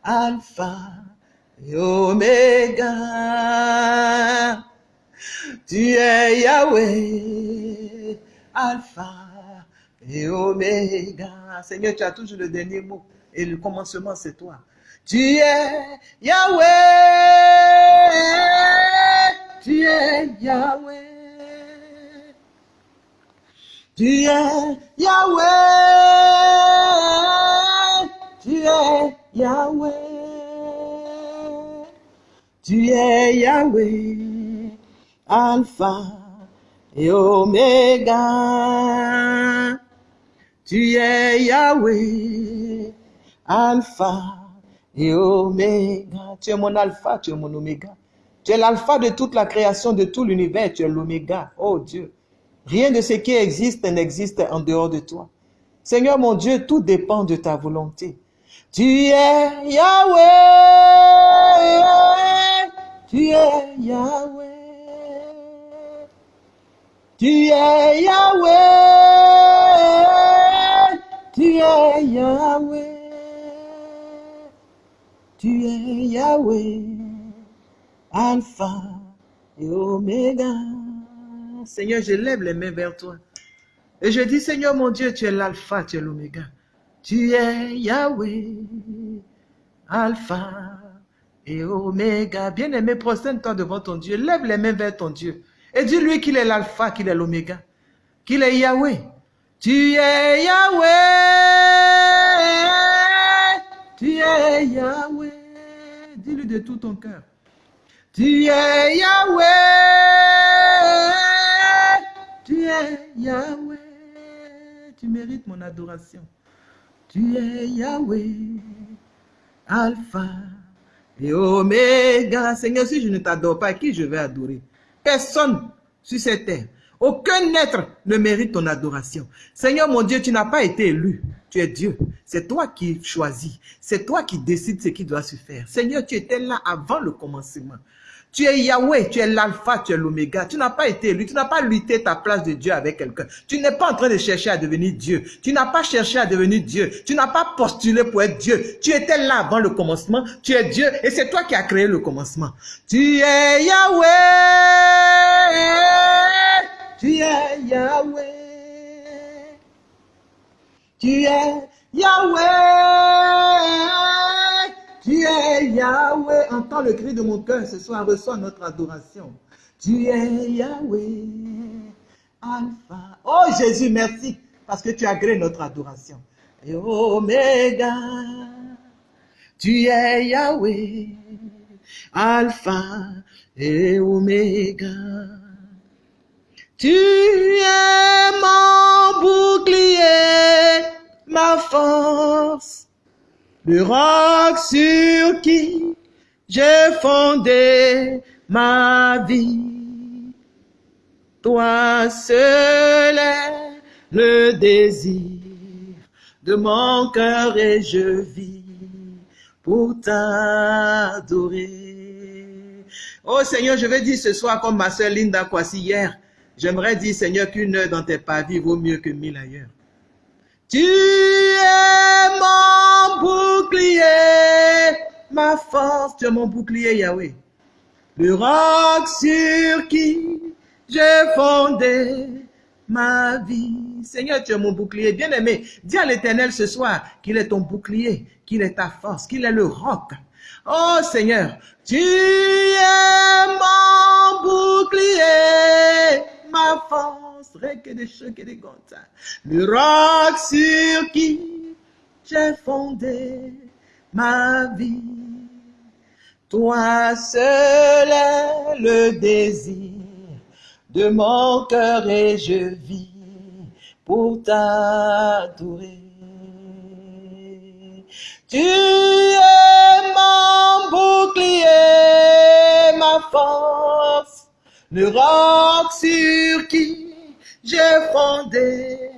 Alpha et Oméga. Tu es Yahweh, Alpha et Oméga. Seigneur, tu as toujours le dernier mot et le commencement, c'est toi. Tu es Yahweh, tu es Yahweh. Tu es Yahweh, tu es Yahweh. Tu es Yahweh, Alpha et Oméga. Tu es Yahweh, Alpha et Oméga. Tu es mon Alpha, tu es mon Oméga. Tu es l'Alpha de toute la création, de tout l'univers. Tu es l'Oméga. Oh Dieu. Rien de ce qui existe n'existe en dehors de toi. Seigneur mon Dieu, tout dépend de ta volonté. Tu es Yahweh. Tu es Yahweh. Tu es Yahweh. Tu es Yahweh. Tu es Yahweh. Alpha et Oméga. Seigneur, je lève les mains vers toi. Et je dis, Seigneur mon Dieu, tu es l'alpha, tu es l'oméga. Tu es Yahweh, alpha et oméga. Bien-aimé, prosterne-toi devant ton Dieu. Lève les mains vers ton Dieu. Et dis-lui qu'il est l'alpha, qu'il est l'oméga. Qu'il est Yahweh. Tu es Yahweh. Tu es Yahweh. Dis-lui de tout ton cœur. Tu es Yahweh. Tu es Yahweh. Tu mérites mon adoration. Tu es Yahweh. Alpha et Oméga. Seigneur, si je ne t'adore pas, qui je vais adorer? Personne sur cette terre. Aucun être ne mérite ton adoration. Seigneur mon Dieu, tu n'as pas été élu. Tu es Dieu. C'est toi qui choisis. C'est toi qui décides ce qui doit se faire. Seigneur, tu étais là avant le commencement. Tu es Yahweh, tu es l'alpha, tu es l'oméga. Tu n'as pas été élu, tu n'as pas lutté ta place de Dieu avec quelqu'un. Tu n'es pas en train de chercher à devenir Dieu. Tu n'as pas cherché à devenir Dieu. Tu n'as pas postulé pour être Dieu. Tu étais là avant le commencement. Tu es Dieu et c'est toi qui as créé le commencement. Tu es Yahweh. Tu es Yahweh. Tu es Yahweh. Tu es Yahweh. Entends le cri de mon cœur ce soir. Reçois notre adoration. Tu es Yahweh. Alpha. Oh Jésus, merci parce que tu créé notre adoration. Et Omega. Tu es Yahweh. Alpha et Omega. Tu es mon bouclier, ma force, le roc sur qui j'ai fondé ma vie. Toi seul est le désir de mon cœur et je vis pour t'adorer. Oh Seigneur, je vais dire ce soir comme ma soeur Linda Kwasi hier, J'aimerais dire, Seigneur, qu'une heure dans tes pavis vaut mieux que mille ailleurs. Tu es mon bouclier, ma force, tu es mon bouclier, Yahweh. Le roc sur qui j'ai fondé ma vie. Seigneur, tu es mon bouclier. Bien-aimé, dis à l'éternel ce soir qu'il est ton bouclier, qu'il est ta force, qu'il est le roc. Oh Seigneur, tu es mon bouclier, ma force, Le roc sur qui j'ai fondé ma vie. Toi seul est le désir de mon cœur et je vis pour t'adorer. Tu es mon bouclier, ma force, le roc sur qui j'ai fondé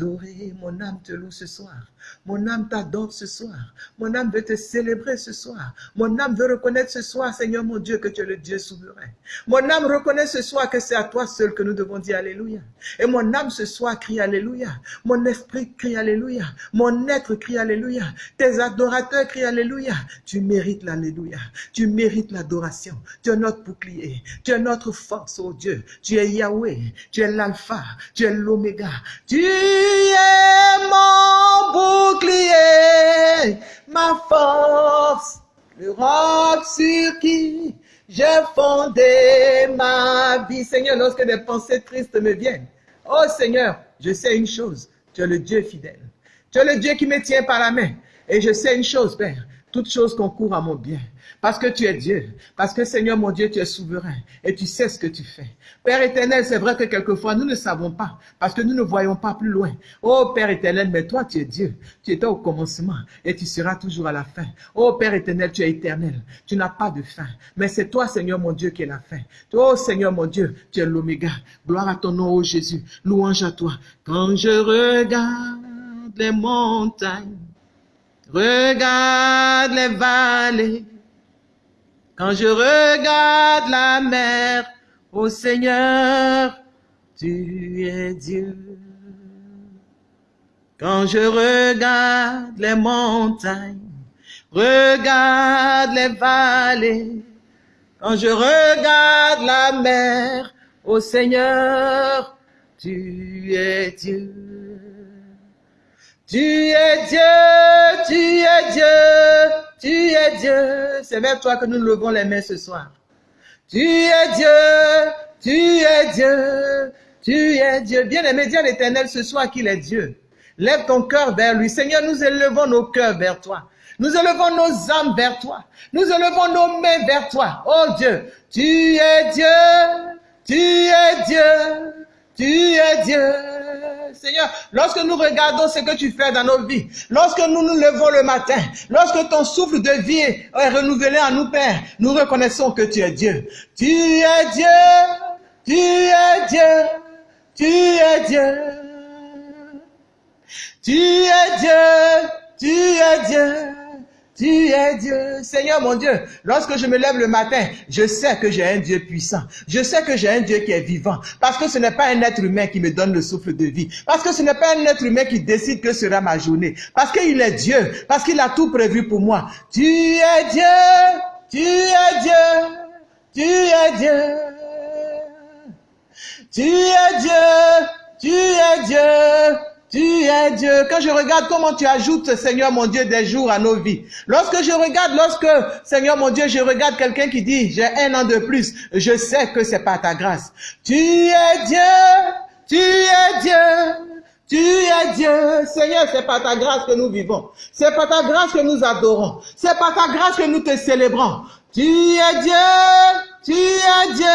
Mon âme te loue ce soir. Mon âme t'adore ce soir. Mon âme veut te célébrer ce soir. Mon âme veut reconnaître ce soir, Seigneur mon Dieu, que tu es le Dieu souverain. Mon âme reconnaît ce soir que c'est à toi seul que nous devons dire Alléluia. Et mon âme ce soir crie Alléluia. Mon esprit crie Alléluia. Mon être crie Alléluia. Tes adorateurs crient Alléluia. Tu mérites l'Alléluia. Tu mérites l'adoration. Tu es notre bouclier. Tu es notre force, oh Dieu. Tu es Yahweh. Tu es l'alpha. Tu es l'oméga. Tu mon bouclier ma force, sur qui j'ai fondé ma vie. Seigneur, lorsque des pensées tristes me viennent, oh Seigneur, je sais une chose, tu es le Dieu fidèle. Tu es le Dieu qui me tient par la main. Et je sais une chose, Père, toute chose concourt à mon bien. Parce que tu es Dieu. Parce que Seigneur mon Dieu, tu es souverain. Et tu sais ce que tu fais. Père éternel, c'est vrai que quelquefois nous ne savons pas. Parce que nous ne voyons pas plus loin. Oh Père éternel, mais toi tu es Dieu. Tu étais au commencement. Et tu seras toujours à la fin. Oh Père éternel, tu es éternel. Tu n'as pas de fin. Mais c'est toi Seigneur mon Dieu qui est la fin. Oh Seigneur mon Dieu, tu es l'oméga. Gloire à ton nom, oh Jésus. Louange à toi. Quand je regarde les montagnes. Regarde les vallées quand je regarde la mer, ô Seigneur, tu es Dieu. Quand je regarde les montagnes, regarde les vallées, quand je regarde la mer, ô Seigneur, tu es Dieu. Tu es Dieu, tu es Dieu, tu es Dieu. C'est vers toi que nous levons les mains ce soir. Tu es Dieu. Tu es Dieu. Tu es Dieu. Bien-aimé, dis à l'éternel ce soir qu'il est Dieu. Lève ton cœur vers lui. Seigneur, nous élevons nos cœurs vers toi. Nous élevons nos âmes vers toi. Nous élevons nos mains vers toi. Oh Dieu, tu es Dieu. Tu es Dieu. Tu es Dieu. Seigneur, lorsque nous regardons ce que tu fais dans nos vies, lorsque nous nous levons le matin, lorsque ton souffle de vie est renouvelé en nous, Père, nous reconnaissons que tu es Dieu. Tu es Dieu. Tu es Dieu. Tu es Dieu. Tu es Dieu. Tu es Dieu. tu es Dieu. Seigneur mon Dieu, lorsque je me lève le matin, je sais que j'ai un Dieu puissant. Je sais que j'ai un Dieu qui est vivant. Parce que ce n'est pas un être humain qui me donne le souffle de vie. Parce que ce n'est pas un être humain qui décide que sera ma journée. Parce qu'il est Dieu. Parce qu'il a tout prévu pour moi. Tu es Dieu. Tu es Dieu. Tu es Dieu. Tu es Dieu. Tu es Dieu. Tu es Dieu. Quand je regarde comment tu ajoutes, Seigneur mon Dieu, des jours à nos vies. Lorsque je regarde, lorsque, Seigneur mon Dieu, je regarde quelqu'un qui dit, j'ai un an de plus, je sais que c'est pas ta grâce. Tu es Dieu. Tu es Dieu. Tu es Dieu. Seigneur, c'est pas ta grâce que nous vivons. C'est pas ta grâce que nous adorons. C'est pas ta grâce que nous te célébrons. Tu es Dieu. Tu es Dieu.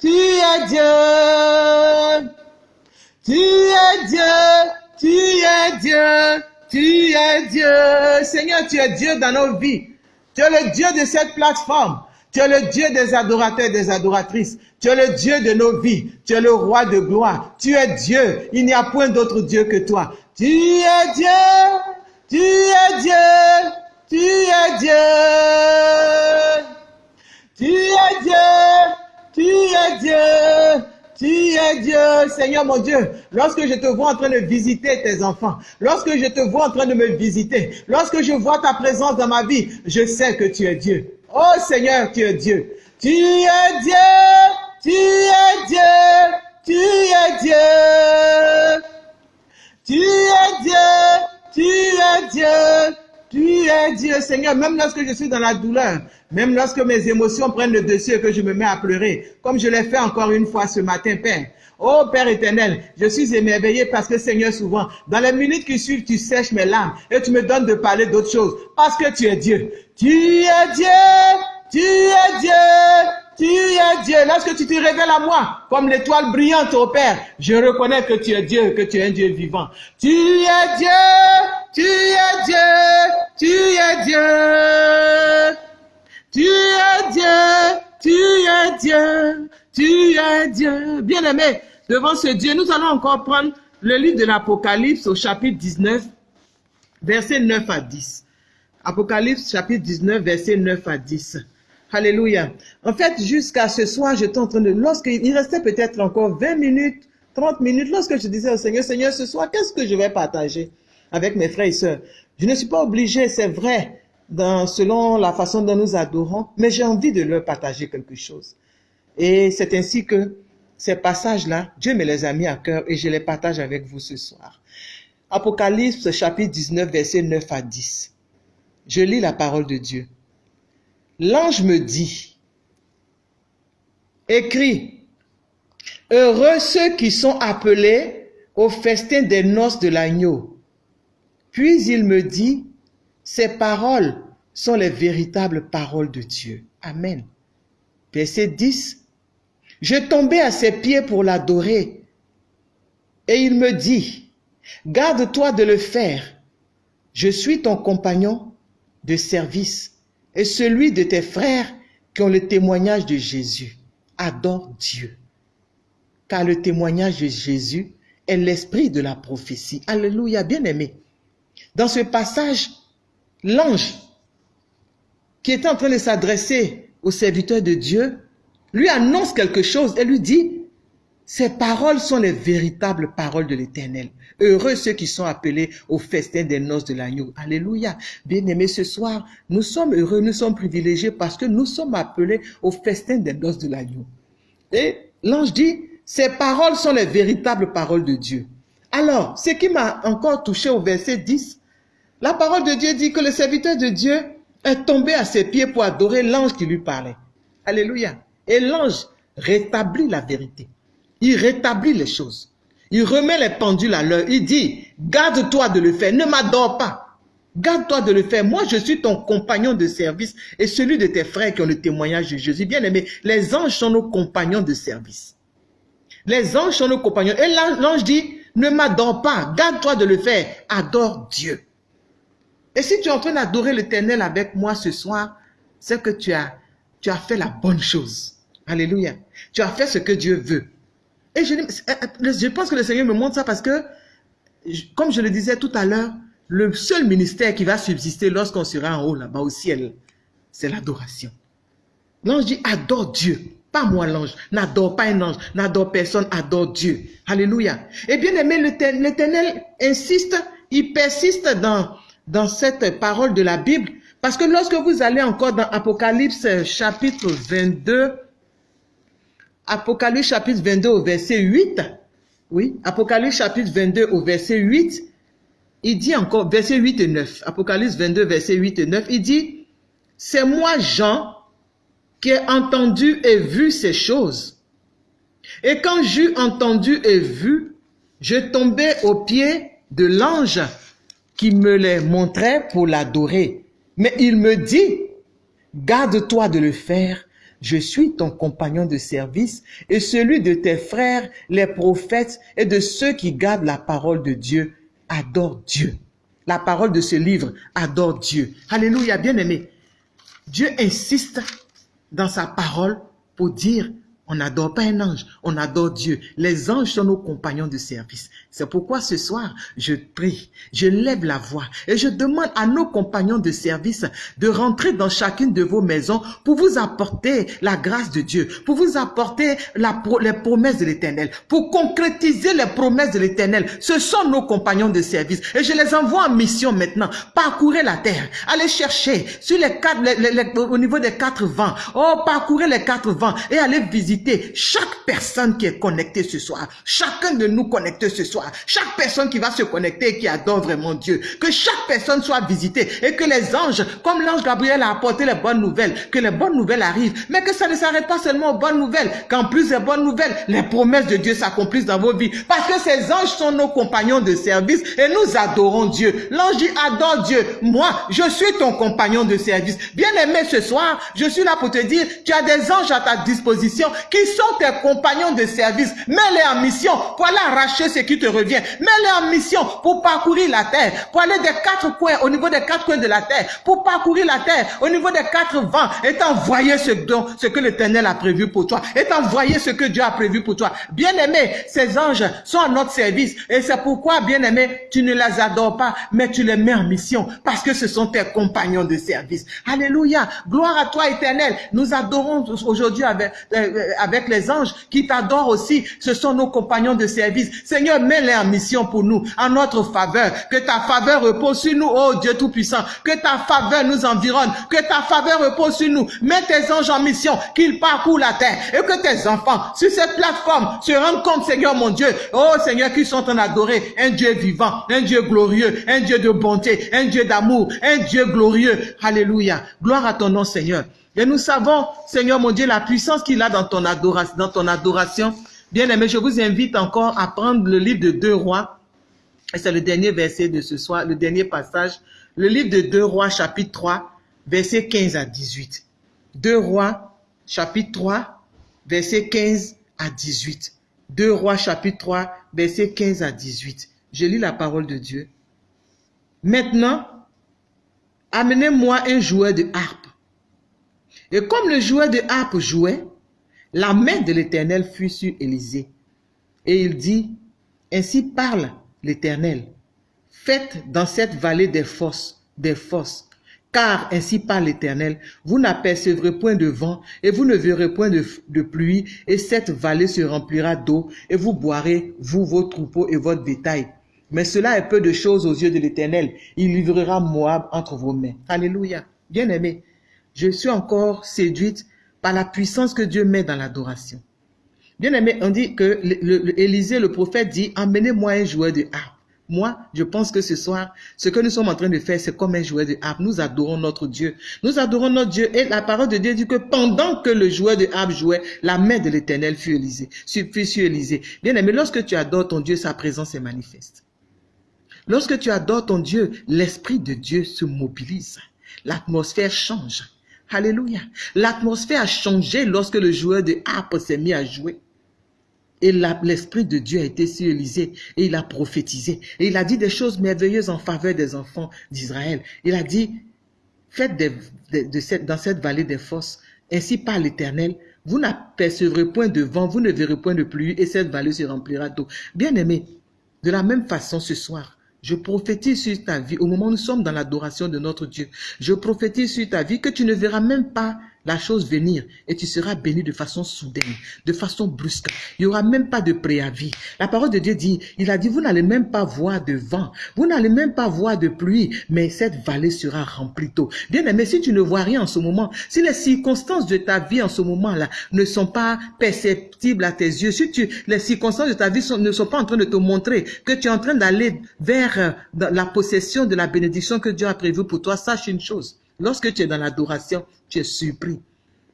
Tu es Dieu. Tu es Dieu, tu es Dieu, tu es Dieu. Seigneur, tu es Dieu dans nos vies. Tu es le Dieu de cette plateforme. Tu es le Dieu des adorateurs et des adoratrices. Tu es le Dieu de nos vies. Tu es le roi de gloire. Tu es Dieu. Il n'y a point d'autre Dieu que toi. Tu es Dieu. Tu es Dieu. Tu es Dieu. Tu es Dieu. Tu es Dieu. Tu es Dieu, Seigneur mon Dieu. Lorsque je te vois en train de visiter tes enfants, lorsque je te vois en train de me visiter, lorsque je vois ta présence dans ma vie, je sais que tu es Dieu. Oh Seigneur, tu es Dieu. Tu es Dieu, tu es Dieu, tu es Dieu. Tu es Dieu, tu es Dieu, tu es Dieu, Seigneur, même lorsque je suis dans la douleur, même lorsque mes émotions prennent le dessus et que je me mets à pleurer, comme je l'ai fait encore une fois ce matin, Père. Oh Père éternel, je suis émerveillé parce que Seigneur, souvent, dans les minutes qui suivent, tu sèches mes larmes et tu me donnes de parler d'autres choses parce que tu es Dieu. Tu es Dieu, tu es Dieu, tu es Dieu. Lorsque tu te révèles à moi comme l'étoile brillante au Père, je reconnais que tu es Dieu, que tu es un Dieu vivant. Tu es Dieu, tu es Dieu, tu es Dieu. Tu es Dieu, tu es Dieu, tu es Dieu. Bien-aimé, devant ce Dieu, nous allons encore prendre le livre de l'Apocalypse au chapitre 19, versets 9 à 10. Apocalypse chapitre 19, versets 9 à 10. Alléluia. En fait, jusqu'à ce soir, j'étais en train de... Lorsqu'il restait peut-être encore 20 minutes, 30 minutes, lorsque je disais au Seigneur, Seigneur, ce soir, qu'est-ce que je vais partager avec mes frères et sœurs? Je ne suis pas obligé, c'est vrai, selon la façon dont nous adorons, mais j'ai envie de leur partager quelque chose. Et c'est ainsi que ces passages-là, Dieu me les a mis à cœur et je les partage avec vous ce soir. Apocalypse chapitre 19, verset 9 à 10. Je lis la parole de Dieu. L'ange me dit, écris, heureux ceux qui sont appelés au festin des noces de l'agneau. Puis il me dit, ces paroles sont les véritables paroles de Dieu. Amen. Verset 10. Je tombais à ses pieds pour l'adorer. Et il me dit, garde-toi de le faire. Je suis ton compagnon de service et celui de tes frères qui ont le témoignage de Jésus. Adore Dieu. Car le témoignage de Jésus est l'esprit de la prophétie. Alléluia, bien aimé. Dans ce passage, l'ange qui était en train de s'adresser au serviteur de Dieu, lui annonce quelque chose et lui dit, ces paroles sont les véritables paroles de l'Éternel. Heureux ceux qui sont appelés au festin des noces de l'agneau. Alléluia. Bien-aimés, ce soir, nous sommes heureux, nous sommes privilégiés parce que nous sommes appelés au festin des noces de l'agneau. Et l'ange dit, ces paroles sont les véritables paroles de Dieu. Alors, ce qui m'a encore touché au verset 10, la parole de Dieu dit que le serviteur de Dieu est tombé à ses pieds pour adorer l'ange qui lui parlait. Alléluia. Et l'ange rétablit la vérité. Il rétablit les choses. Il remet les pendules à l'heure. Il dit, garde-toi de le faire. Ne m'adore pas. Garde-toi de le faire. Moi, je suis ton compagnon de service et celui de tes frères qui ont le témoignage de Jésus. Bien aimé, les anges sont nos compagnons de service. Les anges sont nos compagnons. Et l'ange dit, ne m'adore pas. Garde-toi de le faire. Adore Dieu. Et si tu es en train d'adorer l'éternel avec moi ce soir, c'est que tu as, tu as fait la bonne chose. Alléluia. Tu as fait ce que Dieu veut. Et je, je pense que le Seigneur me montre ça parce que, comme je le disais tout à l'heure, le seul ministère qui va subsister lorsqu'on sera en haut là-bas au ciel, c'est l'adoration. L'ange dit adore Dieu. Pas moi l'ange, n'adore pas un ange, n'adore personne, adore Dieu. Alléluia. Et bien aimé, l'Éternel insiste, il persiste dans, dans cette parole de la Bible, parce que lorsque vous allez encore dans Apocalypse chapitre 22, Apocalypse chapitre 22 au verset 8, oui, Apocalypse chapitre 22 au verset 8, il dit encore, verset 8 et 9, Apocalypse 22, verset 8 et 9, il dit, c'est moi Jean qui ai entendu et vu ces choses. Et quand j'eus entendu et vu, je tombais aux pieds de l'ange qui me les montrait pour l'adorer. Mais il me dit, garde-toi de le faire, je suis ton compagnon de service et celui de tes frères, les prophètes et de ceux qui gardent la parole de Dieu. Adore Dieu. La parole de ce livre, adore Dieu. Alléluia, bien aimé. Dieu insiste dans sa parole pour dire on n'adore pas un ange, on adore Dieu. Les anges sont nos compagnons de service. C'est pourquoi ce soir, je prie, je lève la voix et je demande à nos compagnons de service de rentrer dans chacune de vos maisons pour vous apporter la grâce de Dieu, pour vous apporter les promesses de l'éternel, pour concrétiser les promesses de l'éternel. Ce sont nos compagnons de service et je les envoie en mission maintenant. Parcourez la terre, allez chercher sur les quatre, au niveau des quatre vents. Oh, parcourez les quatre vents et allez visiter chaque personne qui est connectée ce soir, chacun de nous connectés ce soir, chaque personne qui va se connecter et qui adore vraiment Dieu, que chaque personne soit visitée et que les anges, comme l'ange Gabriel a apporté les bonnes nouvelles, que les bonnes nouvelles arrivent, mais que ça ne s'arrête pas seulement aux bonnes nouvelles, qu'en plus des bonnes nouvelles, les promesses de Dieu s'accomplissent dans vos vies, parce que ces anges sont nos compagnons de service et nous adorons Dieu. L'ange dit adore Dieu. Moi, je suis ton compagnon de service. Bien aimé ce soir, je suis là pour te dire, tu as des anges à ta disposition qui sont tes compagnons de service. Mets-les en mission pour aller arracher ce qui te revient. Mets-les en mission pour parcourir la terre, pour aller des quatre coins, au niveau des quatre coins de la terre, pour parcourir la terre, au niveau des quatre vents, et t'envoyer ce don, ce que l'Éternel a prévu pour toi, et t'envoyer ce que Dieu a prévu pour toi. Bien-aimé, ces anges sont à notre service, et c'est pourquoi, bien-aimé, tu ne les adores pas, mais tu les mets en mission, parce que ce sont tes compagnons de service. Alléluia, gloire à toi, Éternel. Nous adorons aujourd'hui avec, euh, avec les anges qui t'adorent aussi. Ce sont nos compagnons de service. Seigneur, mets-les en mission pour nous, en notre faveur. Que ta faveur repose sur nous, oh Dieu Tout-Puissant. Que ta faveur nous environne. Que ta faveur repose sur nous. Mets tes anges en mission, qu'ils parcourent la terre. Et que tes enfants, sur cette plateforme, se rendent compte, Seigneur mon Dieu, oh Seigneur, qu'ils sont en adoré un Dieu vivant, un Dieu glorieux, un Dieu de bonté, un Dieu d'amour, un Dieu glorieux. Alléluia. Gloire à ton nom, Seigneur. Et nous savons, Seigneur mon Dieu, la puissance qu'il a dans ton, adoration, dans ton adoration. Bien aimé, je vous invite encore à prendre le livre de Deux Rois. Et c'est le dernier verset de ce soir, le dernier passage. Le livre de Deux Rois, chapitre 3, verset 15 à 18. Deux Rois, chapitre 3, verset 15 à 18. Deux Rois, chapitre 3, verset 15 à 18. Je lis la parole de Dieu. Maintenant, amenez-moi un joueur de harpe et comme le joueur de harpe jouait, la main de l'Éternel fut sur Élisée. Et il dit, Ainsi parle l'Éternel, faites dans cette vallée des fosses, des fosses, car ainsi parle l'Éternel, vous n'apercevrez point de vent, et vous ne verrez point de, pluie, et cette vallée se remplira d'eau, et vous boirez, vous, vos troupeaux et votre bétail. Mais cela est peu de choses aux yeux de l'Éternel. Il livrera Moab entre vos mains. Alléluia. Bien aimé, je suis encore séduite par la puissance que Dieu met dans l'adoration. Bien aimé, on dit que Élisée, le, prophète, dit, emmenez-moi un joueur de harpe. Moi, je pense que ce soir, ce que nous sommes en train de faire, c'est comme un joueur de harpe. Nous adorons notre Dieu. Nous adorons notre Dieu. Et la parole de Dieu dit que pendant que le joueur de harpe jouait, la main de l'éternel fut Élisée. Fut Élisée. Bien aimé, lorsque tu adores ton Dieu, sa présence est manifeste. Lorsque tu adores ton Dieu, l'Esprit de Dieu se mobilise. L'atmosphère change. Alléluia. L'atmosphère a changé lorsque le joueur de harpe s'est mis à jouer. Et l'Esprit de Dieu a été sur Élisée et il a prophétisé. Et il a dit des choses merveilleuses en faveur des enfants d'Israël. Il a dit, faites dans cette vallée des forces, ainsi par l'Éternel, vous n'apercevrez point de vent, vous ne verrez point de pluie et cette vallée se remplira d'eau. Bien aimé, de la même façon ce soir, Je prophétise sur ta vie au moment où nous sommes dans l'adoration de notre Dieu. Je prophétise sur ta vie que tu ne verras même pas la chose venir et tu seras béni de façon soudaine, de façon brusque. Il n'y aura même pas de préavis. La parole de Dieu dit, il a dit, vous n'allez même pas voir de vent, vous n'allez même pas voir de pluie, mais cette vallée sera remplie d'eau. Bien aimé, si tu ne vois rien en ce moment, si les circonstances de ta vie en ce moment-là ne sont pas perceptibles à tes yeux, si tu, les circonstances de ta vie ne sont pas en train de te montrer que tu es en train d'aller vers euh, la possession de la bénédiction que Dieu a prévue pour toi, sache une chose. Lorsque tu es dans l'adoration, tu es surpris.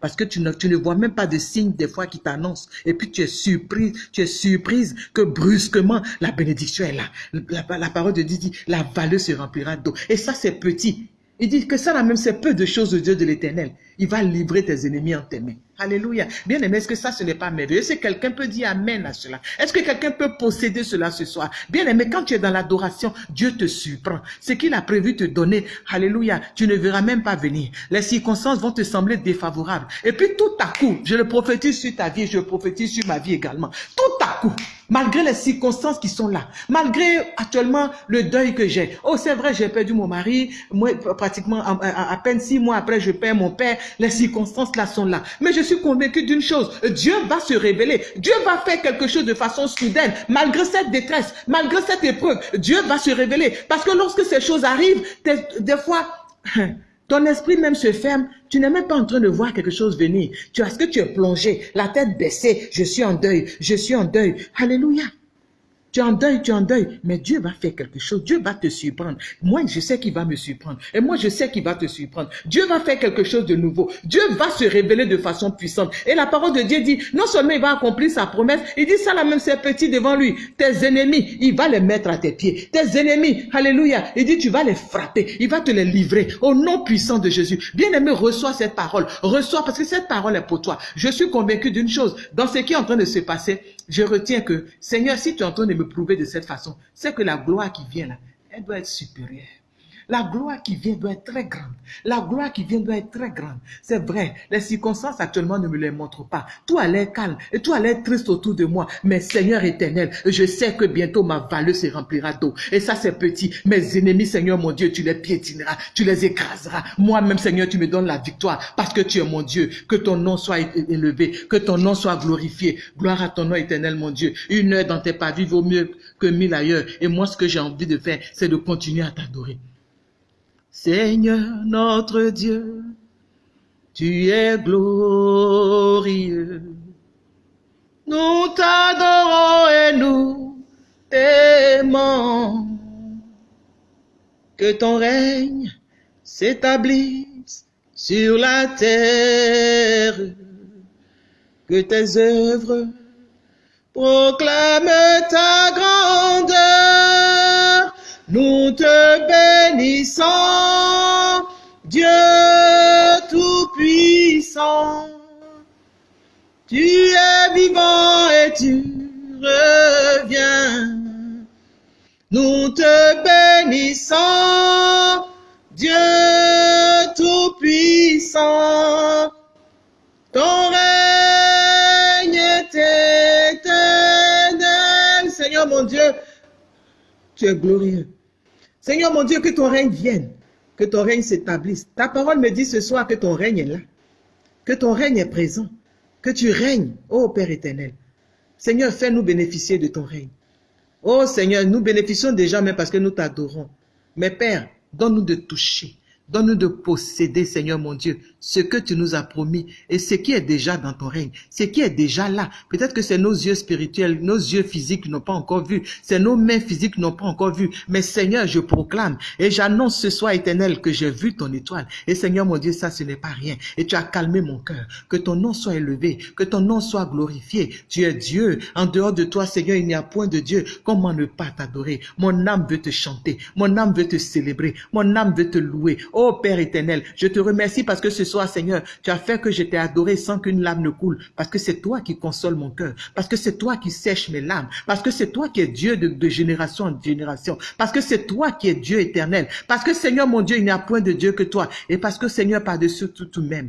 Parce que tu ne, vois même pas de signes des fois qui t'annoncent. Et puis tu es surpris, tu es surprise que brusquement la bénédiction est là. La, parole de Dieu dit, la vallée se remplira d'eau. Et ça c'est petit. Il dit que ça là même c'est peu de choses de Dieu de l'éternel. Il va livrer tes ennemis en tes mains. Alléluia. Bien aimé, est-ce que ça, ce n'est pas merveilleux? Est-ce que quelqu'un peut dire Amen à cela? Est-ce que quelqu'un peut posséder cela ce soir? Bien aimé, quand tu es dans l'adoration, Dieu te surprend. Ce qu'il a prévu te donner, Alléluia, tu ne verras même pas venir. Les circonstances vont te sembler défavorables. Et puis tout à coup, je le prophétise sur ta vie, je le prophétise sur ma vie également. Tout à coup, malgré les circonstances qui sont là, malgré actuellement le deuil que j'ai. Oh, c'est vrai, j'ai perdu mon mari, moi, pratiquement à, à peine six mois après, je perds mon père. Les circonstances là sont là. Mais je suis convaincu d'une chose, Dieu va se révéler. Dieu va faire quelque chose de façon soudaine. Malgré cette détresse, malgré cette épreuve, Dieu va se révéler. Parce que lorsque ces choses arrivent, des fois, ton esprit même se ferme. Tu n'es même pas en train de voir quelque chose venir. Tu as ce que tu es plongé, la tête baissée. Je suis en deuil, je suis en deuil. Alléluia. Tu es en deuil, tu es en deuil. Mais Dieu va faire quelque chose. Dieu va te surprendre. Moi, je sais qu'il va me surprendre. Et moi, je sais qu'il va te surprendre. Dieu va faire quelque chose de nouveau. Dieu va se révéler de façon puissante. Et la parole de Dieu dit, non seulement il va accomplir sa promesse, il dit ça là même, c'est petit devant lui. Tes ennemis, il va les mettre à tes pieds. Tes ennemis, alléluia. Il dit, tu vas les frapper. Il va te les livrer au nom puissant de Jésus. Bien-aimé, reçois cette parole. Reçois parce que cette parole est pour toi. Je suis convaincu d'une chose. Dans ce qui est en train de se passer, je retiens que, Seigneur, si tu es de me prouver de cette façon, c'est que la gloire qui vient là, elle doit être supérieure. La gloire qui vient doit être très grande. La gloire qui vient doit être très grande. C'est vrai, les circonstances actuellement ne me les montrent pas. Tout a l'air calme et tout a l'air triste autour de moi. Mais Seigneur éternel, je sais que bientôt ma vallée se remplira d'eau. Et ça c'est petit. Mes ennemis, Seigneur mon Dieu, tu les piétineras, tu les écraseras. Moi-même, Seigneur, tu me donnes la victoire parce que tu es mon Dieu. Que ton nom soit élevé, que ton nom soit glorifié. Gloire à ton nom éternel, mon Dieu. Une heure dans tes pas vaut mieux que mille ailleurs. Et moi, ce que j'ai envie de faire, c'est de continuer à t'adorer. Seigneur notre Dieu, tu es glorieux. Nous t'adorons et nous t'aimons. Que ton règne s'établisse sur la terre. Que tes œuvres proclament ta grandeur. Nous te bénissons, Dieu Tout-Puissant. Tu es vivant et tu reviens. Nous te bénissons, Dieu Tout-Puissant. Ton règne est éternel. Seigneur mon Dieu, tu es glorieux. Seigneur mon Dieu, que ton règne vienne, que ton règne s'établisse. Ta parole me dit ce soir que ton règne est là, que ton règne est présent, que tu règnes, ô Père éternel. Seigneur, fais-nous bénéficier de ton règne. Oh Seigneur, nous bénéficions déjà même parce que nous t'adorons. Mais Père, donne-nous de toucher, Donne-nous de posséder, Seigneur mon Dieu, ce que tu nous as promis et ce qui est déjà dans ton règne, ce qui est déjà là. Peut-être que c'est nos yeux spirituels, nos yeux physiques n'ont pas encore vu, c'est nos mains physiques n'ont pas encore vu. Mais Seigneur, je proclame et j'annonce ce soir éternel que j'ai vu ton étoile. Et Seigneur mon Dieu, ça ce n'est pas rien. Et tu as calmé mon cœur. Que ton nom soit élevé, que ton nom soit glorifié. Tu es Dieu. En dehors de toi, Seigneur, il n'y a point de Dieu. Comment ne pas t'adorer? Mon âme veut te chanter. Mon âme veut te célébrer. Mon âme veut te louer. Oh Père éternel, je te remercie parce que ce soir, Seigneur, tu as fait que je t'ai adoré sans qu'une lame ne coule. Parce que c'est toi qui console mon cœur. Parce que c'est toi qui sèche mes larmes. Parce que c'est toi qui es Dieu de, génération en génération. Parce que c'est toi qui es Dieu éternel. Parce que Seigneur, mon Dieu, il n'y a point de Dieu que toi. Et parce que Seigneur, par-dessus tout, tout même,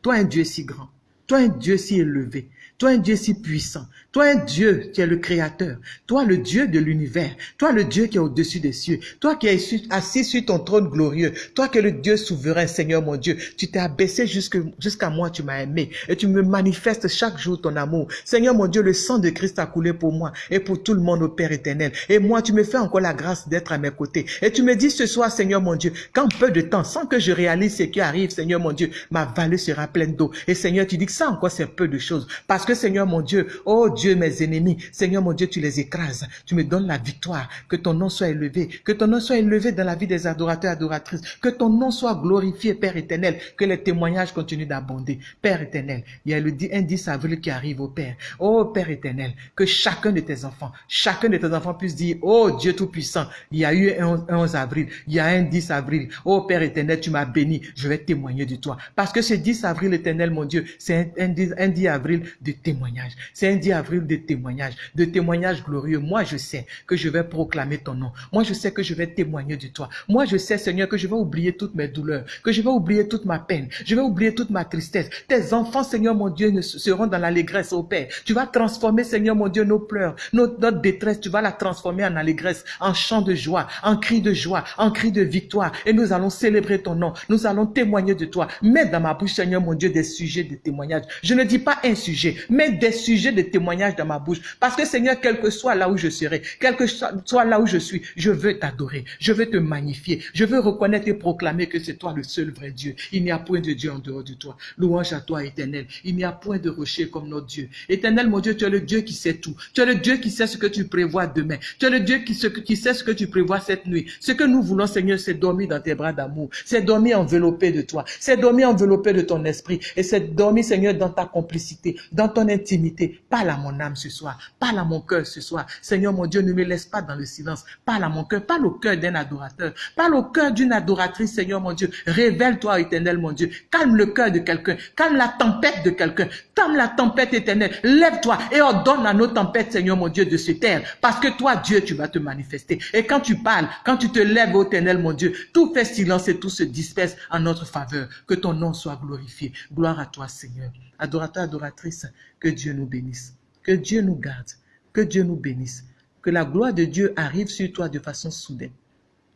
toi un Dieu si grand. Toi un Dieu si élevé. Toi, un Dieu si puissant. Toi, Dieu qui est le créateur. Toi, le Dieu de l'univers. Toi, le Dieu qui est au-dessus des cieux. Toi qui es assis sur ton trône glorieux. Toi qui es le Dieu souverain, Seigneur mon Dieu. Tu t'es abaissé jusqu'à moi, tu m'as aimé. Et tu me manifestes chaque jour ton amour. Seigneur mon Dieu, le sang de Christ a coulé pour moi et pour tout le monde, au Père éternel. Et moi, tu me fais encore la grâce d'être à mes côtés. Et tu me dis ce soir, Seigneur mon Dieu, qu'en peu de temps, sans que je réalise ce qui arrive, Seigneur mon Dieu, ma vallée sera pleine d'eau. Et Seigneur, tu dis que ça encore, c'est peu de choses. Parce que Seigneur mon Dieu, oh Dieu, mes ennemis, Seigneur mon Dieu, tu les écrases. Tu me donnes la victoire. Que ton nom soit élevé. Que ton nom soit élevé dans la vie des adorateurs et adoratrices. Que ton nom soit glorifié, Père éternel. Que les témoignages continuent d'abonder. Père éternel, il y a le 10 avril qui arrive au Père. Oh Père éternel, que chacun de tes enfants, chacun de tes enfants puisse dire, oh Dieu Tout-Puissant, il y a eu un 11 avril, il y a un 10 avril. Oh Père éternel, tu m'as béni, je vais témoigner de toi. Parce que ce 10 avril éternel, mon Dieu, c'est un, un, 10 avril de témoignage. C'est un 10 avril de témoignage, de témoignage glorieux. Moi, je sais que je vais proclamer ton nom. Moi, je sais que je vais témoigner de toi. Moi, je sais, Seigneur, que je vais oublier toutes mes douleurs, que je vais oublier toute ma peine, je vais oublier toute ma tristesse. Tes enfants, Seigneur mon Dieu, seront dans l'allégresse, au Père. Tu vas transformer, Seigneur mon Dieu, nos pleurs, notre détresse, tu vas la transformer en allégresse, en chant de joie, en cri de joie, en cri de victoire. Et nous allons célébrer ton nom. Nous allons témoigner de toi. Mets dans ma bouche, Seigneur mon Dieu, des sujets de témoignage. Je ne dis pas un sujet, mais des sujets de témoignage dans ma bouche. Parce que Seigneur, quel que soit là où je serai, quel que soit là où je suis, je veux t'adorer. Je veux te magnifier. Je veux reconnaître et proclamer que c'est toi le seul vrai Dieu. Il n'y a point de Dieu en dehors de toi. Louange à toi, éternel. Il n'y a point de rocher comme notre Dieu. Éternel, mon Dieu, tu es le Dieu qui sait tout. Tu es le Dieu qui sait ce que tu prévois demain. Tu es le Dieu qui, qui sait ce que tu prévois cette nuit. Ce que nous voulons, Seigneur, c'est dormir dans tes bras d'amour. C'est dormir enveloppé de toi. C'est dormir enveloppé de ton esprit. Et c'est dormir, Seigneur, dans ta complicité, dans ton intimité. Parle à âme ce soir. Parle à mon cœur ce soir. Seigneur, mon Dieu, ne me laisse pas dans le silence. Parle à mon cœur. Parle au cœur d'un adorateur. Parle au cœur d'une adoratrice, Seigneur, mon Dieu. Révèle-toi, éternel, mon Dieu. Calme le cœur de quelqu'un. Calme la tempête de quelqu'un. Calme la tempête éternelle. Lève-toi et ordonne à nos tempêtes, Seigneur, mon Dieu, de se taire. Parce que toi, Dieu, tu vas te manifester. Et quand tu parles, quand tu te lèves, éternel, mon Dieu, tout fait silence et tout se disperse en notre faveur. Que ton nom soit glorifié. Gloire à toi, Seigneur. Adorateur, adoratrice, que Dieu nous bénisse. Que Dieu nous garde. Que Dieu nous bénisse. Que la gloire de Dieu arrive sur toi de façon soudaine.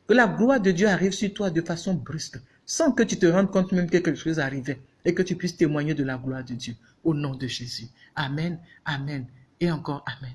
Que la gloire de Dieu arrive sur toi de façon brusque, sans que tu te rendes compte même que quelque chose arrivait et que tu puisses témoigner de la gloire de Dieu. Au nom de Jésus. Amen, Amen et encore Amen.